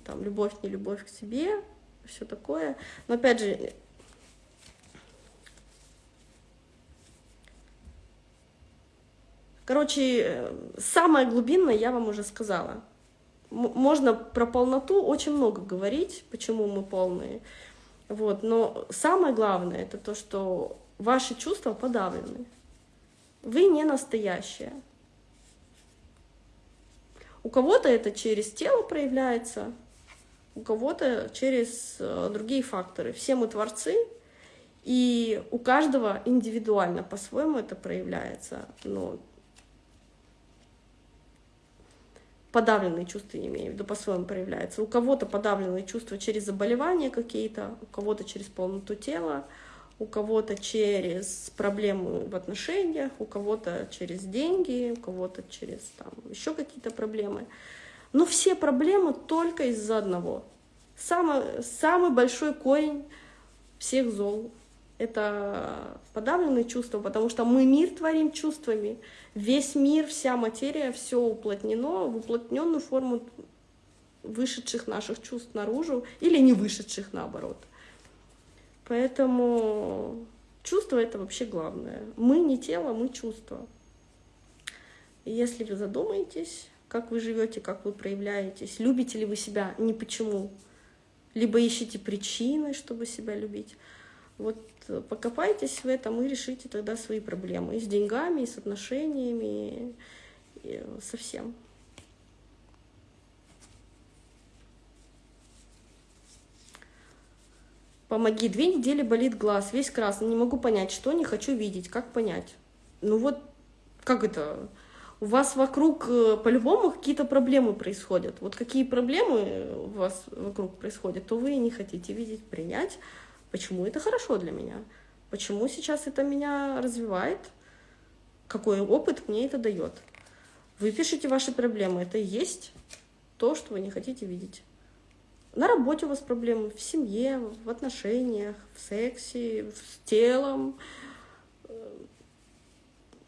там, любовь, не любовь к себе, все такое. Но опять же, Короче, э, самое глубинное я вам уже сказала. Можно про полноту очень много говорить, почему мы полные. Вот, но самое главное это то, что ваши чувства подавлены. Вы не настоящая. У кого-то это через тело проявляется, у кого-то через э, другие факторы. Все мы творцы, и у каждого индивидуально по-своему это проявляется. Но подавленные чувства, я имею в виду, по-своему проявляются. У кого-то подавленные чувства через заболевания какие-то, у кого-то через полноту тела, у кого-то через проблемы в отношениях, у кого-то через деньги, у кого-то через там еще какие-то проблемы. Но все проблемы только из-за одного. Самый, самый большой корень всех зол — это подавленные чувства, потому что мы мир творим чувствами. Весь мир, вся материя, все уплотнено в уплотненную форму вышедших наших чувств наружу или не вышедших наоборот. Поэтому чувство это вообще главное. Мы не тело, мы чувство. Если вы задумаетесь, как вы живете, как вы проявляетесь, любите ли вы себя, не почему, либо ищите причины, чтобы себя любить, вот покопайтесь в этом и решите тогда свои проблемы и с деньгами, и с отношениями, и со всем. Помоги, две недели болит глаз, весь красный, не могу понять, что не хочу видеть, как понять? Ну вот, как это? У вас вокруг э, по-любому какие-то проблемы происходят. Вот какие проблемы у вас вокруг происходят, то вы не хотите видеть, принять. Почему это хорошо для меня? Почему сейчас это меня развивает? Какой опыт мне это дает? Вы пишите ваши проблемы. Это есть то, что вы не хотите видеть. На работе у вас проблемы, в семье, в отношениях, в сексе, с телом,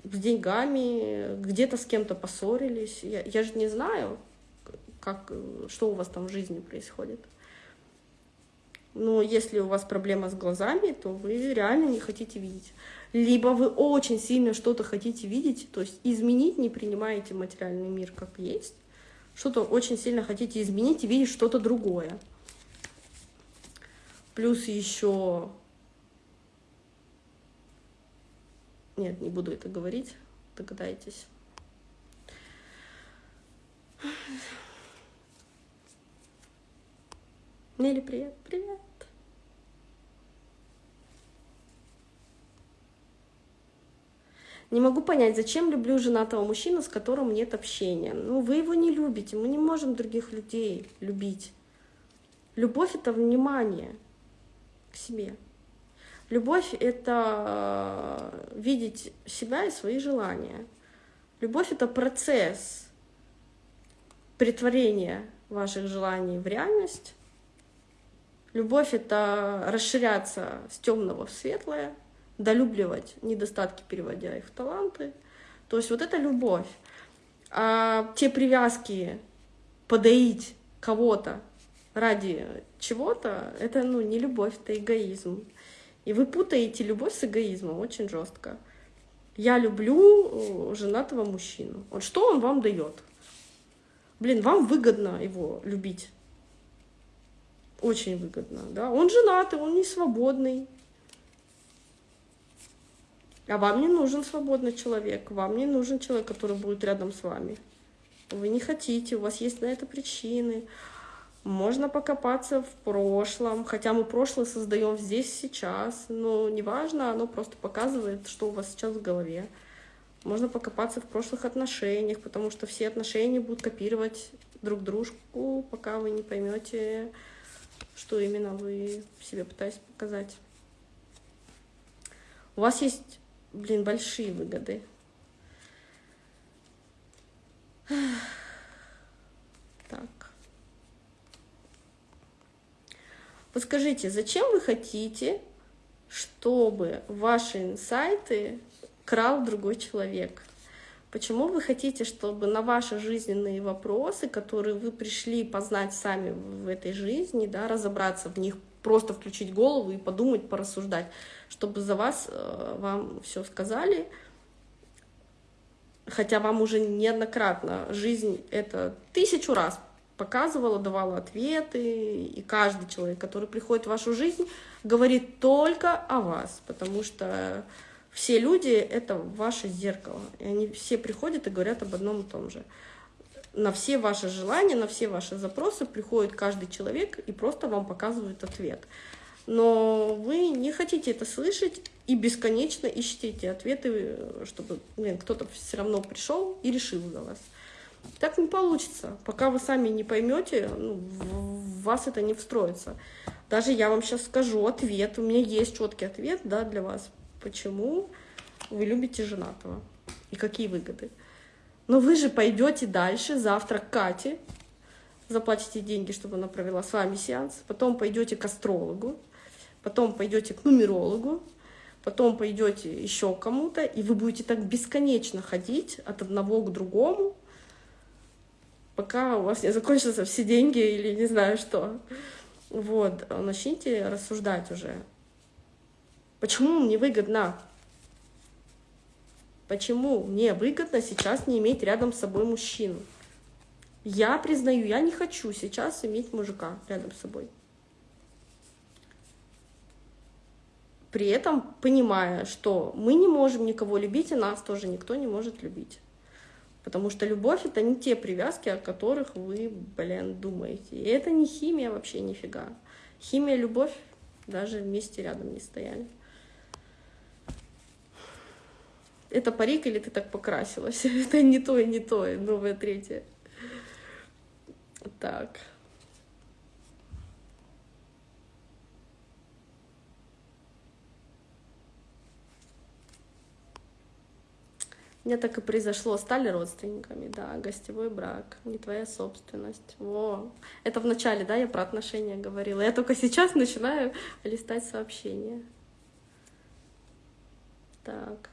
с деньгами, где-то с кем-то поссорились. Я, я же не знаю, как, что у вас там в жизни происходит. Но если у вас проблема с глазами, то вы реально не хотите видеть. Либо вы очень сильно что-то хотите видеть, то есть изменить, не принимаете материальный мир как есть, что-то очень сильно хотите изменить и видеть что-то другое. Плюс еще Нет, не буду это говорить, догадаетесь. Нелли, привет, привет. Не могу понять, зачем люблю женатого мужчину, с которым нет общения. Ну, вы его не любите, мы не можем других людей любить. Любовь — это внимание к себе. Любовь — это э, видеть себя и свои желания. Любовь — это процесс притворения ваших желаний в реальность. Любовь — это расширяться с темного в светлое, долюбливать недостатки, переводя их в таланты. То есть вот это любовь. А те привязки подоить кого-то ради чего-то, это ну, не любовь, это эгоизм. И вы путаете любовь с эгоизмом очень жестко. Я люблю э, женатого мужчину. Вот что он вам дает? Блин, вам выгодно его любить. Очень выгодно, да. Он женатый, он не свободный. А вам не нужен свободный человек, вам не нужен человек, который будет рядом с вами. Вы не хотите, у вас есть на это причины. Можно покопаться в прошлом, хотя мы прошлое создаем здесь, сейчас, но неважно, оно просто показывает, что у вас сейчас в голове. Можно покопаться в прошлых отношениях, потому что все отношения будут копировать друг дружку, пока вы не поймете, что именно вы себе пытаетесь показать. У вас есть, блин, большие выгоды. Вот скажите, зачем вы хотите, чтобы ваши инсайты крал другой человек? Почему вы хотите, чтобы на ваши жизненные вопросы, которые вы пришли познать сами в этой жизни, да, разобраться в них, просто включить голову и подумать, порассуждать, чтобы за вас э, вам все сказали, хотя вам уже неоднократно жизнь это тысячу раз показывала, давала ответы, и каждый человек, который приходит в вашу жизнь, говорит только о вас, потому что все люди — это ваше зеркало, и они все приходят и говорят об одном и том же. На все ваши желания, на все ваши запросы приходит каждый человек и просто вам показывает ответ. Но вы не хотите это слышать и бесконечно ищете эти ответы, чтобы кто-то все равно пришел и решил за вас. Так не получится. Пока вы сами не поймете, ну, в вас это не встроится. Даже я вам сейчас скажу ответ. У меня есть четкий ответ да, для вас. Почему вы любите женатого и какие выгоды. Но вы же пойдете дальше завтра к Кате, заплатите деньги, чтобы она провела с вами сеанс, потом пойдете к астрологу, потом пойдете к нумерологу, потом пойдете еще кому-то, и вы будете так бесконечно ходить от одного к другому, пока у вас не закончатся все деньги или не знаю что. Вот, начните рассуждать уже. Почему мне выгодно? Почему мне выгодно сейчас не иметь рядом с собой мужчину? Я признаю, я не хочу сейчас иметь мужика рядом с собой. При этом понимая, что мы не можем никого любить, и нас тоже никто не может любить. Потому что любовь — это не те привязки, о которых вы, блин, думаете. И это не химия вообще нифига. Химия любовь даже вместе рядом не стояли. Это парик или ты так покрасилась? Это не то и не то, и новое третье. Так. У меня так и произошло, стали родственниками, да, гостевой брак, не твоя собственность. Во. Это в начале, да, я про отношения говорила. Я только сейчас начинаю листать сообщения. Так.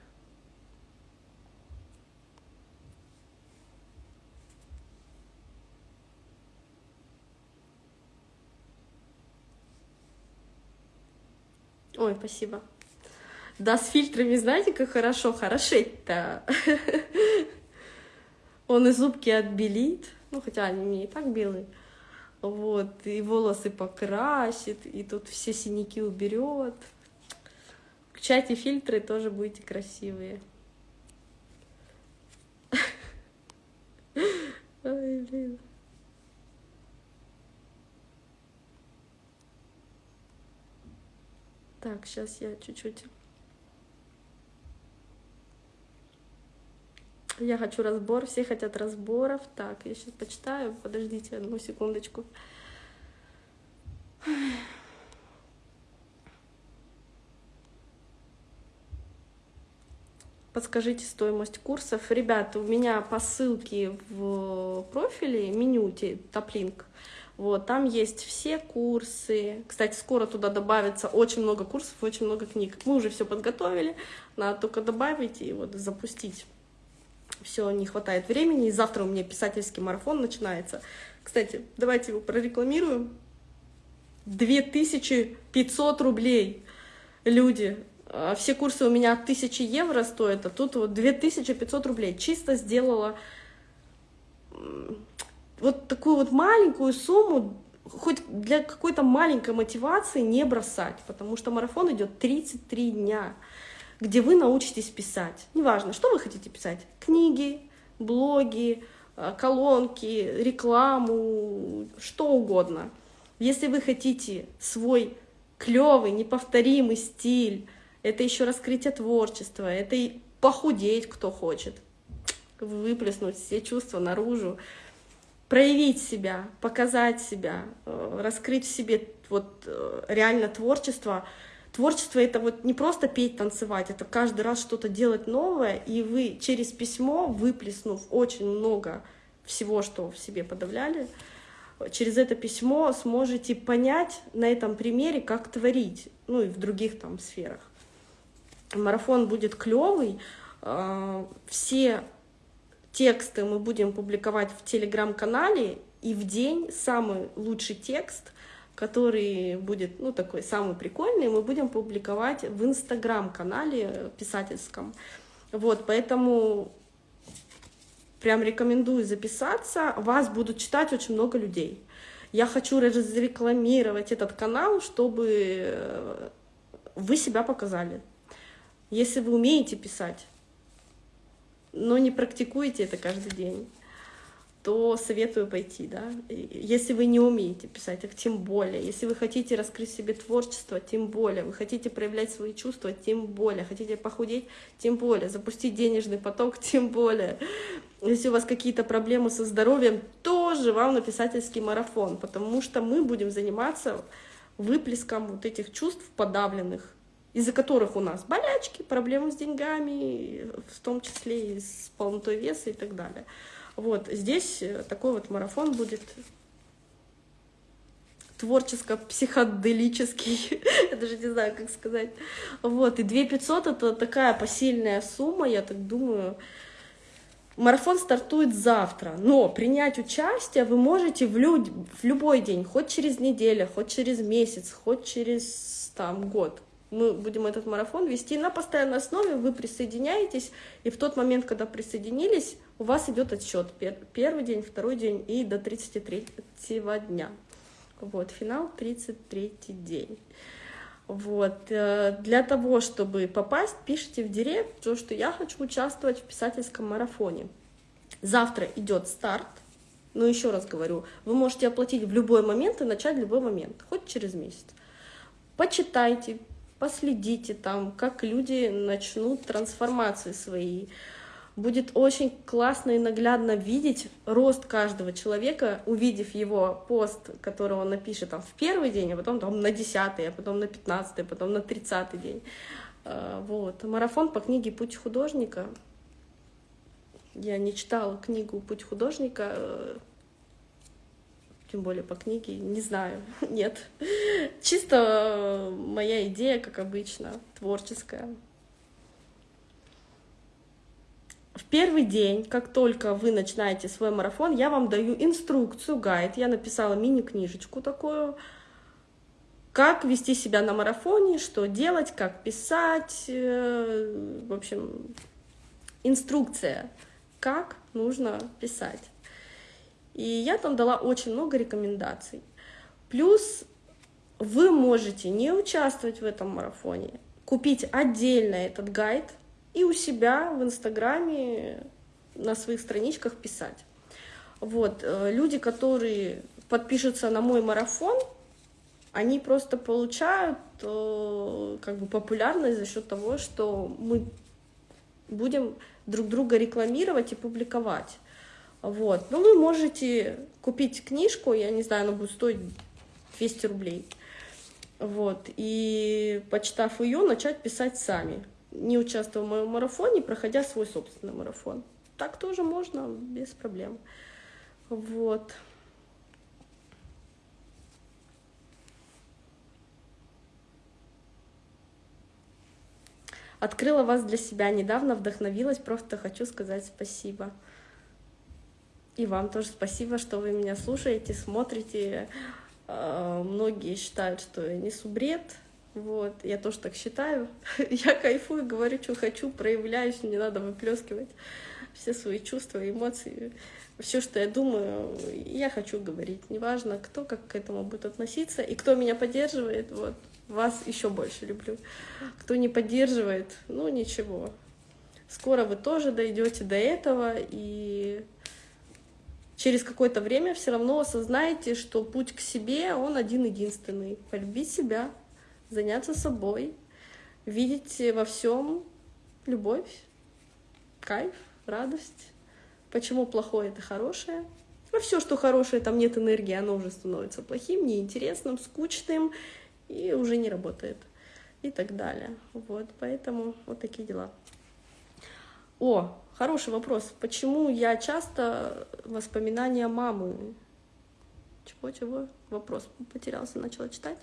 Ой, спасибо. Да, с фильтрами, знаете, как хорошо хорошеть-то. Он и зубки отбелит, ну, хотя они мне и так белые. Вот, и волосы покрасит, и тут все синяки уберет. Включайте фильтры, тоже будете красивые. Ой, блин. Так, сейчас я чуть-чуть Я хочу разбор, все хотят разборов. Так, я сейчас почитаю, подождите одну секундочку. Подскажите стоимость курсов. Ребята, у меня по ссылке в профиле меню Топлинк. Вот, там есть все курсы. Кстати, скоро туда добавится очень много курсов, очень много книг. Мы уже все подготовили, надо только добавить и вот запустить все, не хватает времени, и завтра у меня писательский марафон начинается. Кстати, давайте его прорекламируем. 2500 рублей, люди. А все курсы у меня 1000 евро стоят, а тут вот 2500 рублей. Чисто сделала вот такую вот маленькую сумму, хоть для какой-то маленькой мотивации не бросать, потому что марафон идет 33 дня где вы научитесь писать. Неважно, что вы хотите писать. Книги, блоги, э, колонки, рекламу, что угодно. Если вы хотите свой клевый, неповторимый стиль, это еще раскрытие творчества, это и похудеть, кто хочет, выплеснуть все чувства наружу, проявить себя, показать себя, э, раскрыть в себе вот э, реально творчество — Творчество — это вот не просто петь, танцевать, это каждый раз что-то делать новое, и вы через письмо, выплеснув очень много всего, что в себе подавляли, через это письмо сможете понять на этом примере, как творить, ну и в других там сферах. Марафон будет клевый, а, все тексты мы будем публиковать в телеграм-канале, и в день самый лучший текст который будет, ну, такой самый прикольный, мы будем публиковать в Инстаграм-канале писательском. Вот, поэтому прям рекомендую записаться. Вас будут читать очень много людей. Я хочу разрекламировать этот канал, чтобы вы себя показали. Если вы умеете писать, но не практикуете это каждый день, то советую пойти, да. Если вы не умеете писать, так тем более. Если вы хотите раскрыть себе творчество, тем более. Вы хотите проявлять свои чувства, тем более. Хотите похудеть, тем более. Запустить денежный поток, тем более. Если у вас какие-то проблемы со здоровьем, тоже вам на писательский марафон, потому что мы будем заниматься выплеском вот этих чувств подавленных, из-за которых у нас болячки, проблемы с деньгами, в том числе и с полнотой веса и так далее. Вот здесь э, такой вот марафон будет творческо-психоделический, я даже не знаю, как сказать. Вот, и 2500 — это такая посильная сумма, я так думаю. Марафон стартует завтра, но принять участие вы можете в, люд... в любой день, хоть через неделю, хоть через месяц, хоть через там, год мы будем этот марафон вести на постоянной основе, вы присоединяетесь, и в тот момент, когда присоединились, у вас идет отсчет. Первый день, второй день и до 33 дня. Вот, финал 33 день. Вот, э, для того, чтобы попасть, пишите в директ, то, что я хочу участвовать в писательском марафоне. Завтра идет старт, но еще раз говорю, вы можете оплатить в любой момент и начать в любой момент, хоть через месяц. Почитайте, последите там, как люди начнут трансформации свои. Будет очень классно и наглядно видеть рост каждого человека, увидев его пост, который он напишет там в первый день, а потом там на десятый, а потом на пятнадцатый, а потом на тридцатый день. А, вот. Марафон по книге «Путь художника». Я не читала книгу «Путь художника», э, тем более по книге, не знаю, нет. Чисто моя идея, как обычно, творческая. В первый день, как только вы начинаете свой марафон, я вам даю инструкцию, гайд. Я написала мини-книжечку такую, как вести себя на марафоне, что делать, как писать. Э, в общем, инструкция, как нужно писать. И я там дала очень много рекомендаций. Плюс вы можете не участвовать в этом марафоне, купить отдельно этот гайд и у себя в Инстаграме на своих страничках писать. Вот, э, люди, которые подпишутся на мой марафон, они просто получают э, как бы популярность за счет того, что мы будем друг друга рекламировать и публиковать. Вот. Ну, вы можете купить книжку, я не знаю, она будет стоить 200 рублей. Вот. И, почитав ее, начать писать сами, не участвуя в моем марафоне, проходя свой собственный марафон. Так тоже можно, без проблем. Вот. Открыла вас для себя недавно, вдохновилась, просто хочу сказать спасибо. И вам тоже спасибо, что вы меня слушаете, смотрите. А, многие считают, что я несу бред. Вот, я тоже так считаю. Я кайфую, говорю, что хочу, проявляюсь, не надо выплескивать все свои чувства, эмоции, все, что я думаю, я хочу говорить. Неважно, кто как к этому будет относиться, и кто меня поддерживает, вот, вас еще больше люблю. Кто не поддерживает, ну ничего. Скоро вы тоже дойдете до этого, и через какое-то время все равно осознаете, что путь к себе, он один-единственный. Полюбить себя, заняться собой, видеть во всем любовь, кайф, радость. Почему плохое — это хорошее? А все, что хорошее, там нет энергии, оно уже становится плохим, неинтересным, скучным и уже не работает. И так далее. Вот, поэтому вот такие дела. О, хороший вопрос. Почему я часто воспоминания мамы? Чего-чего? Вопрос потерялся, начала читать.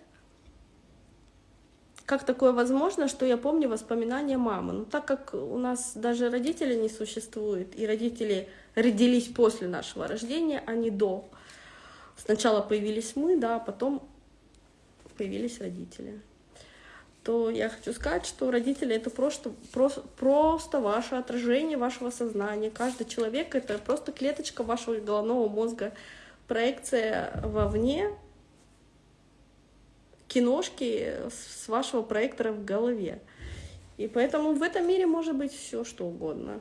Как такое возможно, что я помню воспоминания мамы? Ну, так как у нас даже родители не существует, и родители родились после нашего рождения, а не до. Сначала появились мы, да, а потом появились родители то я хочу сказать, что родители — это просто, просто, просто ваше отражение вашего сознания. Каждый человек — это просто клеточка вашего головного мозга, проекция вовне киношки с вашего проектора в голове. И поэтому в этом мире может быть все что угодно.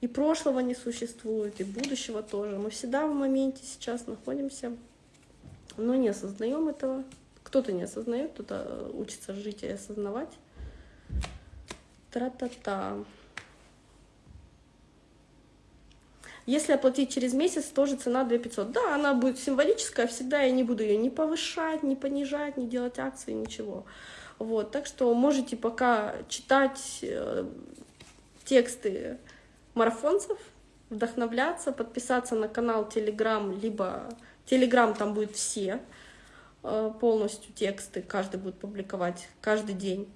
И прошлого не существует, и будущего тоже. Мы всегда в моменте сейчас находимся, но не осознаем этого. Кто-то не осознает, кто-то э, учится жить и осознавать. Тра-та-та. Если оплатить через месяц, тоже цена 2500. Да, она будет символическая, всегда я не буду ее ни повышать, ни понижать, ни делать акции, ничего. Вот, так что можете пока читать э, тексты марафонцев, вдохновляться, подписаться на канал Telegram, либо Telegram там будет все, полностью тексты, каждый будет публиковать каждый день.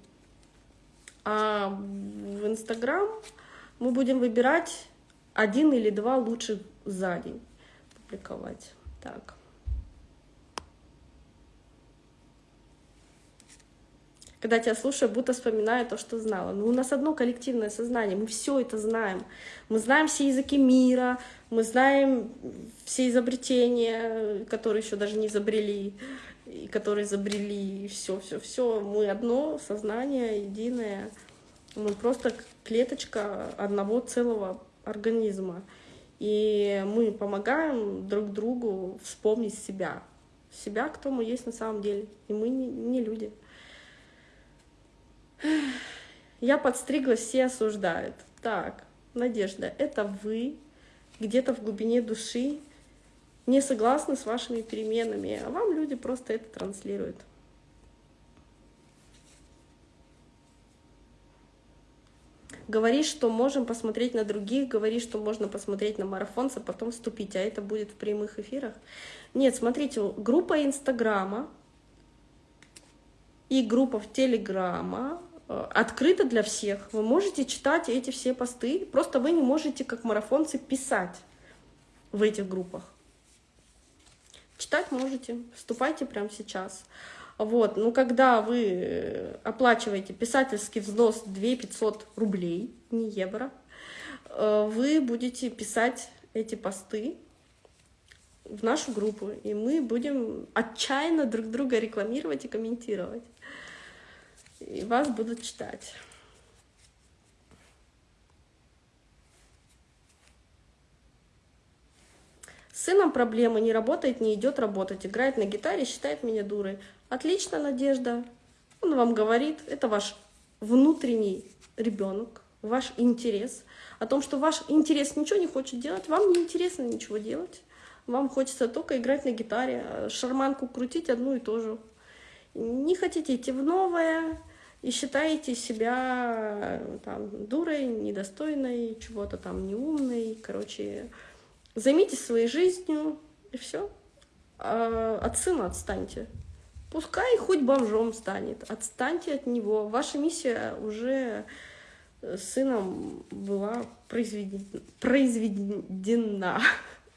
А в Инстаграм мы будем выбирать один или два лучших за день публиковать. Так. Когда тебя слушаю, будто вспоминаю то, что знала. Но у нас одно коллективное сознание, мы все это знаем. Мы знаем все языки мира, мы знаем все изобретения, которые еще даже не изобрели и которые изобрели все, все, все. Мы одно сознание единое. Мы просто клеточка одного целого организма. И мы помогаем друг другу вспомнить себя. Себя, кто мы есть на самом деле. И мы не, не люди. Я подстриглась, все осуждают. Так, Надежда, это вы где-то в глубине души не согласны с вашими переменами, а вам люди просто это транслируют. говоришь, что можем посмотреть на других, говоришь, что можно посмотреть на марафонца, потом вступить, а это будет в прямых эфирах. Нет, смотрите, группа Инстаграма и группа в Телеграма э, открыта для всех. Вы можете читать эти все посты, просто вы не можете, как марафонцы, писать в этих группах. Читать можете, вступайте прямо сейчас. Вот, ну когда вы э, оплачиваете писательский взнос 2 500 рублей, не евро, э, вы будете писать эти посты в нашу группу, и мы будем отчаянно друг друга рекламировать и комментировать. И вас будут читать. С сыном проблемы, не работает, не идет работать, играет на гитаре, считает меня дурой. Отлично, Надежда. Он вам говорит, это ваш внутренний ребенок, ваш интерес. О том, что ваш интерес ничего не хочет делать, вам не интересно ничего делать. Вам хочется только играть на гитаре, шарманку крутить одну и ту же. Не хотите идти в новое и считаете себя там, дурой, недостойной, чего-то там неумной. Короче, займитесь своей жизнью и все. А от сына отстаньте. Пускай хоть бомжом станет, отстаньте от него. Ваша миссия уже с сыном была произведена, произведена.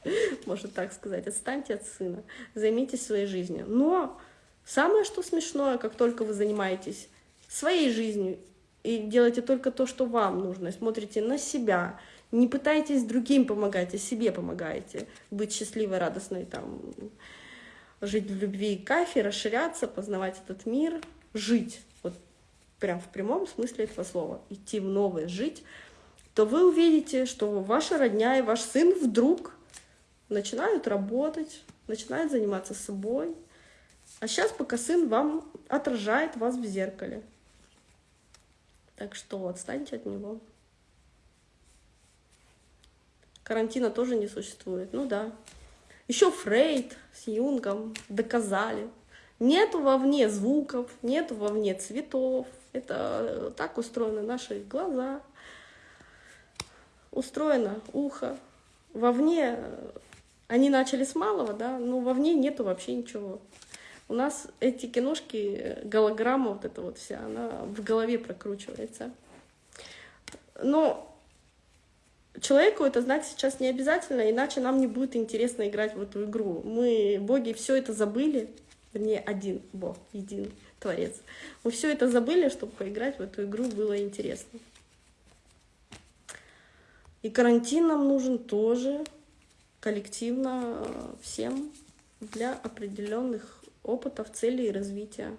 можно так сказать. Отстаньте от сына, займитесь своей жизнью. Но самое, что смешное, как только вы занимаетесь своей жизнью и делаете только то, что вам нужно, смотрите на себя, не пытайтесь другим помогать, а себе помогаете быть счастливой, радостной, там, жить в любви и кайфе, расширяться, познавать этот мир, жить, вот прям в прямом смысле этого слова, идти в новое, жить, то вы увидите, что ваша родня и ваш сын вдруг начинают работать, начинают заниматься собой. А сейчас пока сын вам отражает вас в зеркале. Так что отстаньте от него. Карантина тоже не существует. Ну да, еще Фрейд с Юнгом доказали. Нету вовне звуков, нету вовне цветов. Это так устроены наши глаза, устроено ухо. Вовне они начали с малого, да, но вовне нету вообще ничего. У нас эти киношки, голограмма вот эта вот вся, она в голове прокручивается. Но человеку это знать сейчас не обязательно, иначе нам не будет интересно играть в эту игру. Мы, боги, все это забыли, вернее, один бог, един творец. Мы все это забыли, чтобы поиграть в эту игру было интересно. И карантин нам нужен тоже коллективно всем для определенных опытов, целей и развития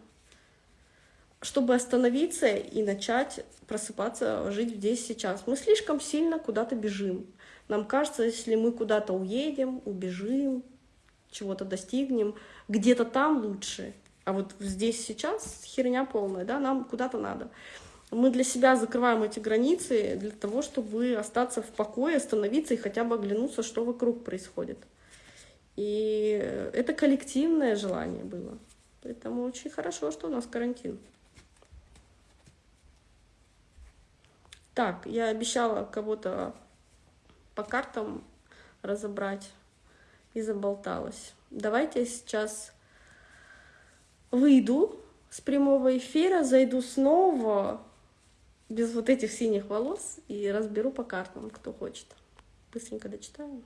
чтобы остановиться и начать просыпаться, жить здесь сейчас. Мы слишком сильно куда-то бежим. Нам кажется, если мы куда-то уедем, убежим, чего-то достигнем, где-то там лучше. А вот здесь сейчас херня полная, да, нам куда-то надо. Мы для себя закрываем эти границы для того, чтобы остаться в покое, остановиться и хотя бы оглянуться, что вокруг происходит. И это коллективное желание было. Поэтому очень хорошо, что у нас карантин. Так, я обещала кого-то по картам разобрать и заболталась. Давайте сейчас выйду с прямого эфира, зайду снова без вот этих синих волос и разберу по картам, кто хочет. Быстренько дочитаю.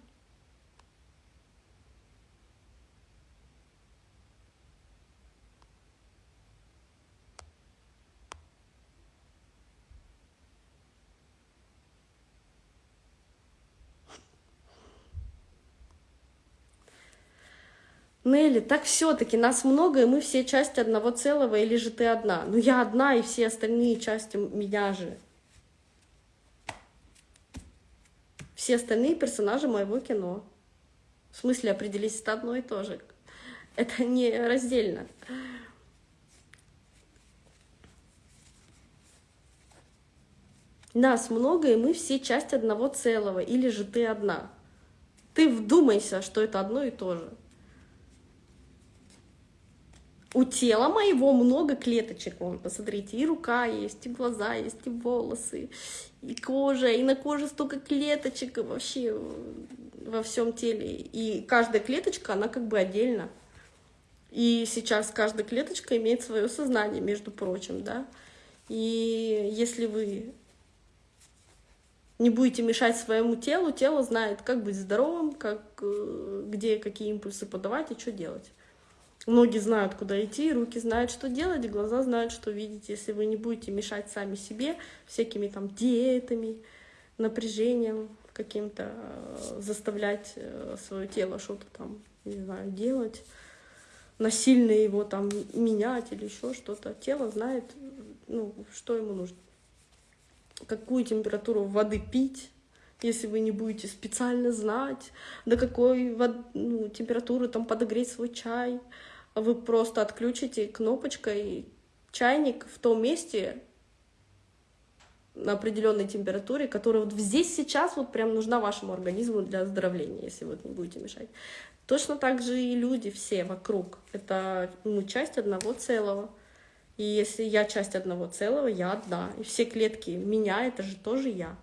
Нелли, так все-таки нас много, и мы все части одного целого, или же ты одна? Ну я одна, и все остальные части меня же. Все остальные персонажи моего кино. В смысле, определись, это одно и то же. Это не раздельно. Нас много, и мы все часть одного целого, или же ты одна. Ты вдумайся, что это одно и то же. У тела моего много клеточек, вон, посмотрите, и рука есть, и глаза есть, и волосы, и кожа, и на коже столько клеточек, и вообще во всем теле. И каждая клеточка, она как бы отдельно. И сейчас каждая клеточка имеет свое сознание, между прочим, да. И если вы не будете мешать своему телу, тело знает, как быть здоровым, как, э, где какие импульсы подавать и что делать. Ноги знают, куда идти, руки знают, что делать, глаза знают, что видеть. Если вы не будете мешать сами себе всякими там диетами, напряжением каким-то, э, заставлять э, свое тело что-то там, не знаю, делать, насильно его там менять или еще что-то. Тело знает, ну, что ему нужно. Какую температуру воды пить, если вы не будете специально знать, до какой ну, температуры там подогреть свой чай, вы просто отключите кнопочкой чайник в том месте на определенной температуре, которая вот здесь сейчас вот прям нужна вашему организму для оздоровления, если вы не будете мешать. Точно так же и люди все вокруг. Это ну, часть одного целого. И если я часть одного целого, я одна. И все клетки меня, это же тоже я.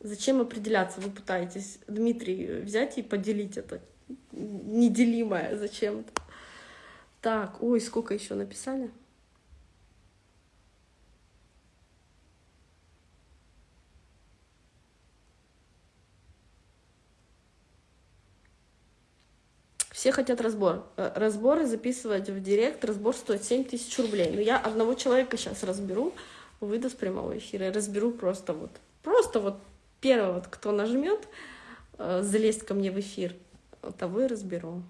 Зачем определяться? Вы пытаетесь, Дмитрий, взять и поделить это неделимое зачем-то. Так, ой, сколько еще написали? Все хотят разбор. Э, разборы записывать в директ, разбор стоит 7 тысяч рублей. Но я одного человека сейчас разберу, выйду с прямого эфира, разберу просто вот, просто вот первого, кто нажмет, э, залезть ко мне в эфир, того и разберу.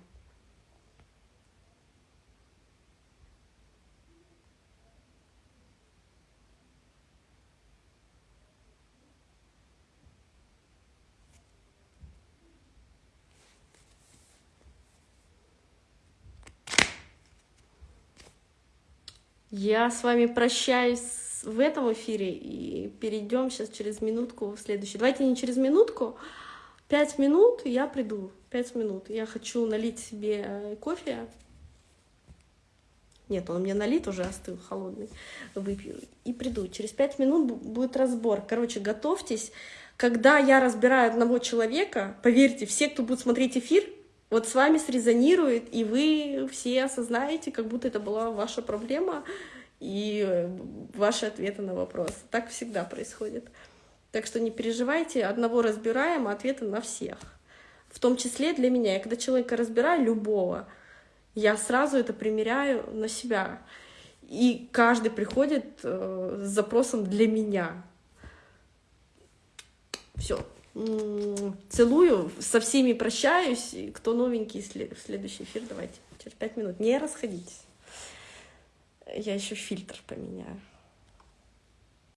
Я с вами прощаюсь в этом эфире и перейдем сейчас через минутку в следующий. Давайте не через минутку, пять минут я приду пять минут. Я хочу налить себе э, кофе. Нет, он меня налит, уже остыл, холодный. Выпью. И приду. Через пять минут будет разбор. Короче, готовьтесь. Когда я разбираю одного человека, поверьте, все, кто будет смотреть эфир, вот с вами срезонирует, и вы все осознаете, как будто это была ваша проблема и э, ваши ответы на вопрос. Так всегда происходит. Так что не переживайте, одного разбираем, а ответы на всех в том числе для меня. Я когда человека разбираю, любого, я сразу это примеряю на себя. И каждый приходит э, с запросом для меня. Все. Целую, со всеми прощаюсь. Кто новенький, в следующий эфир давайте через пять минут. Не расходитесь. Я еще фильтр поменяю.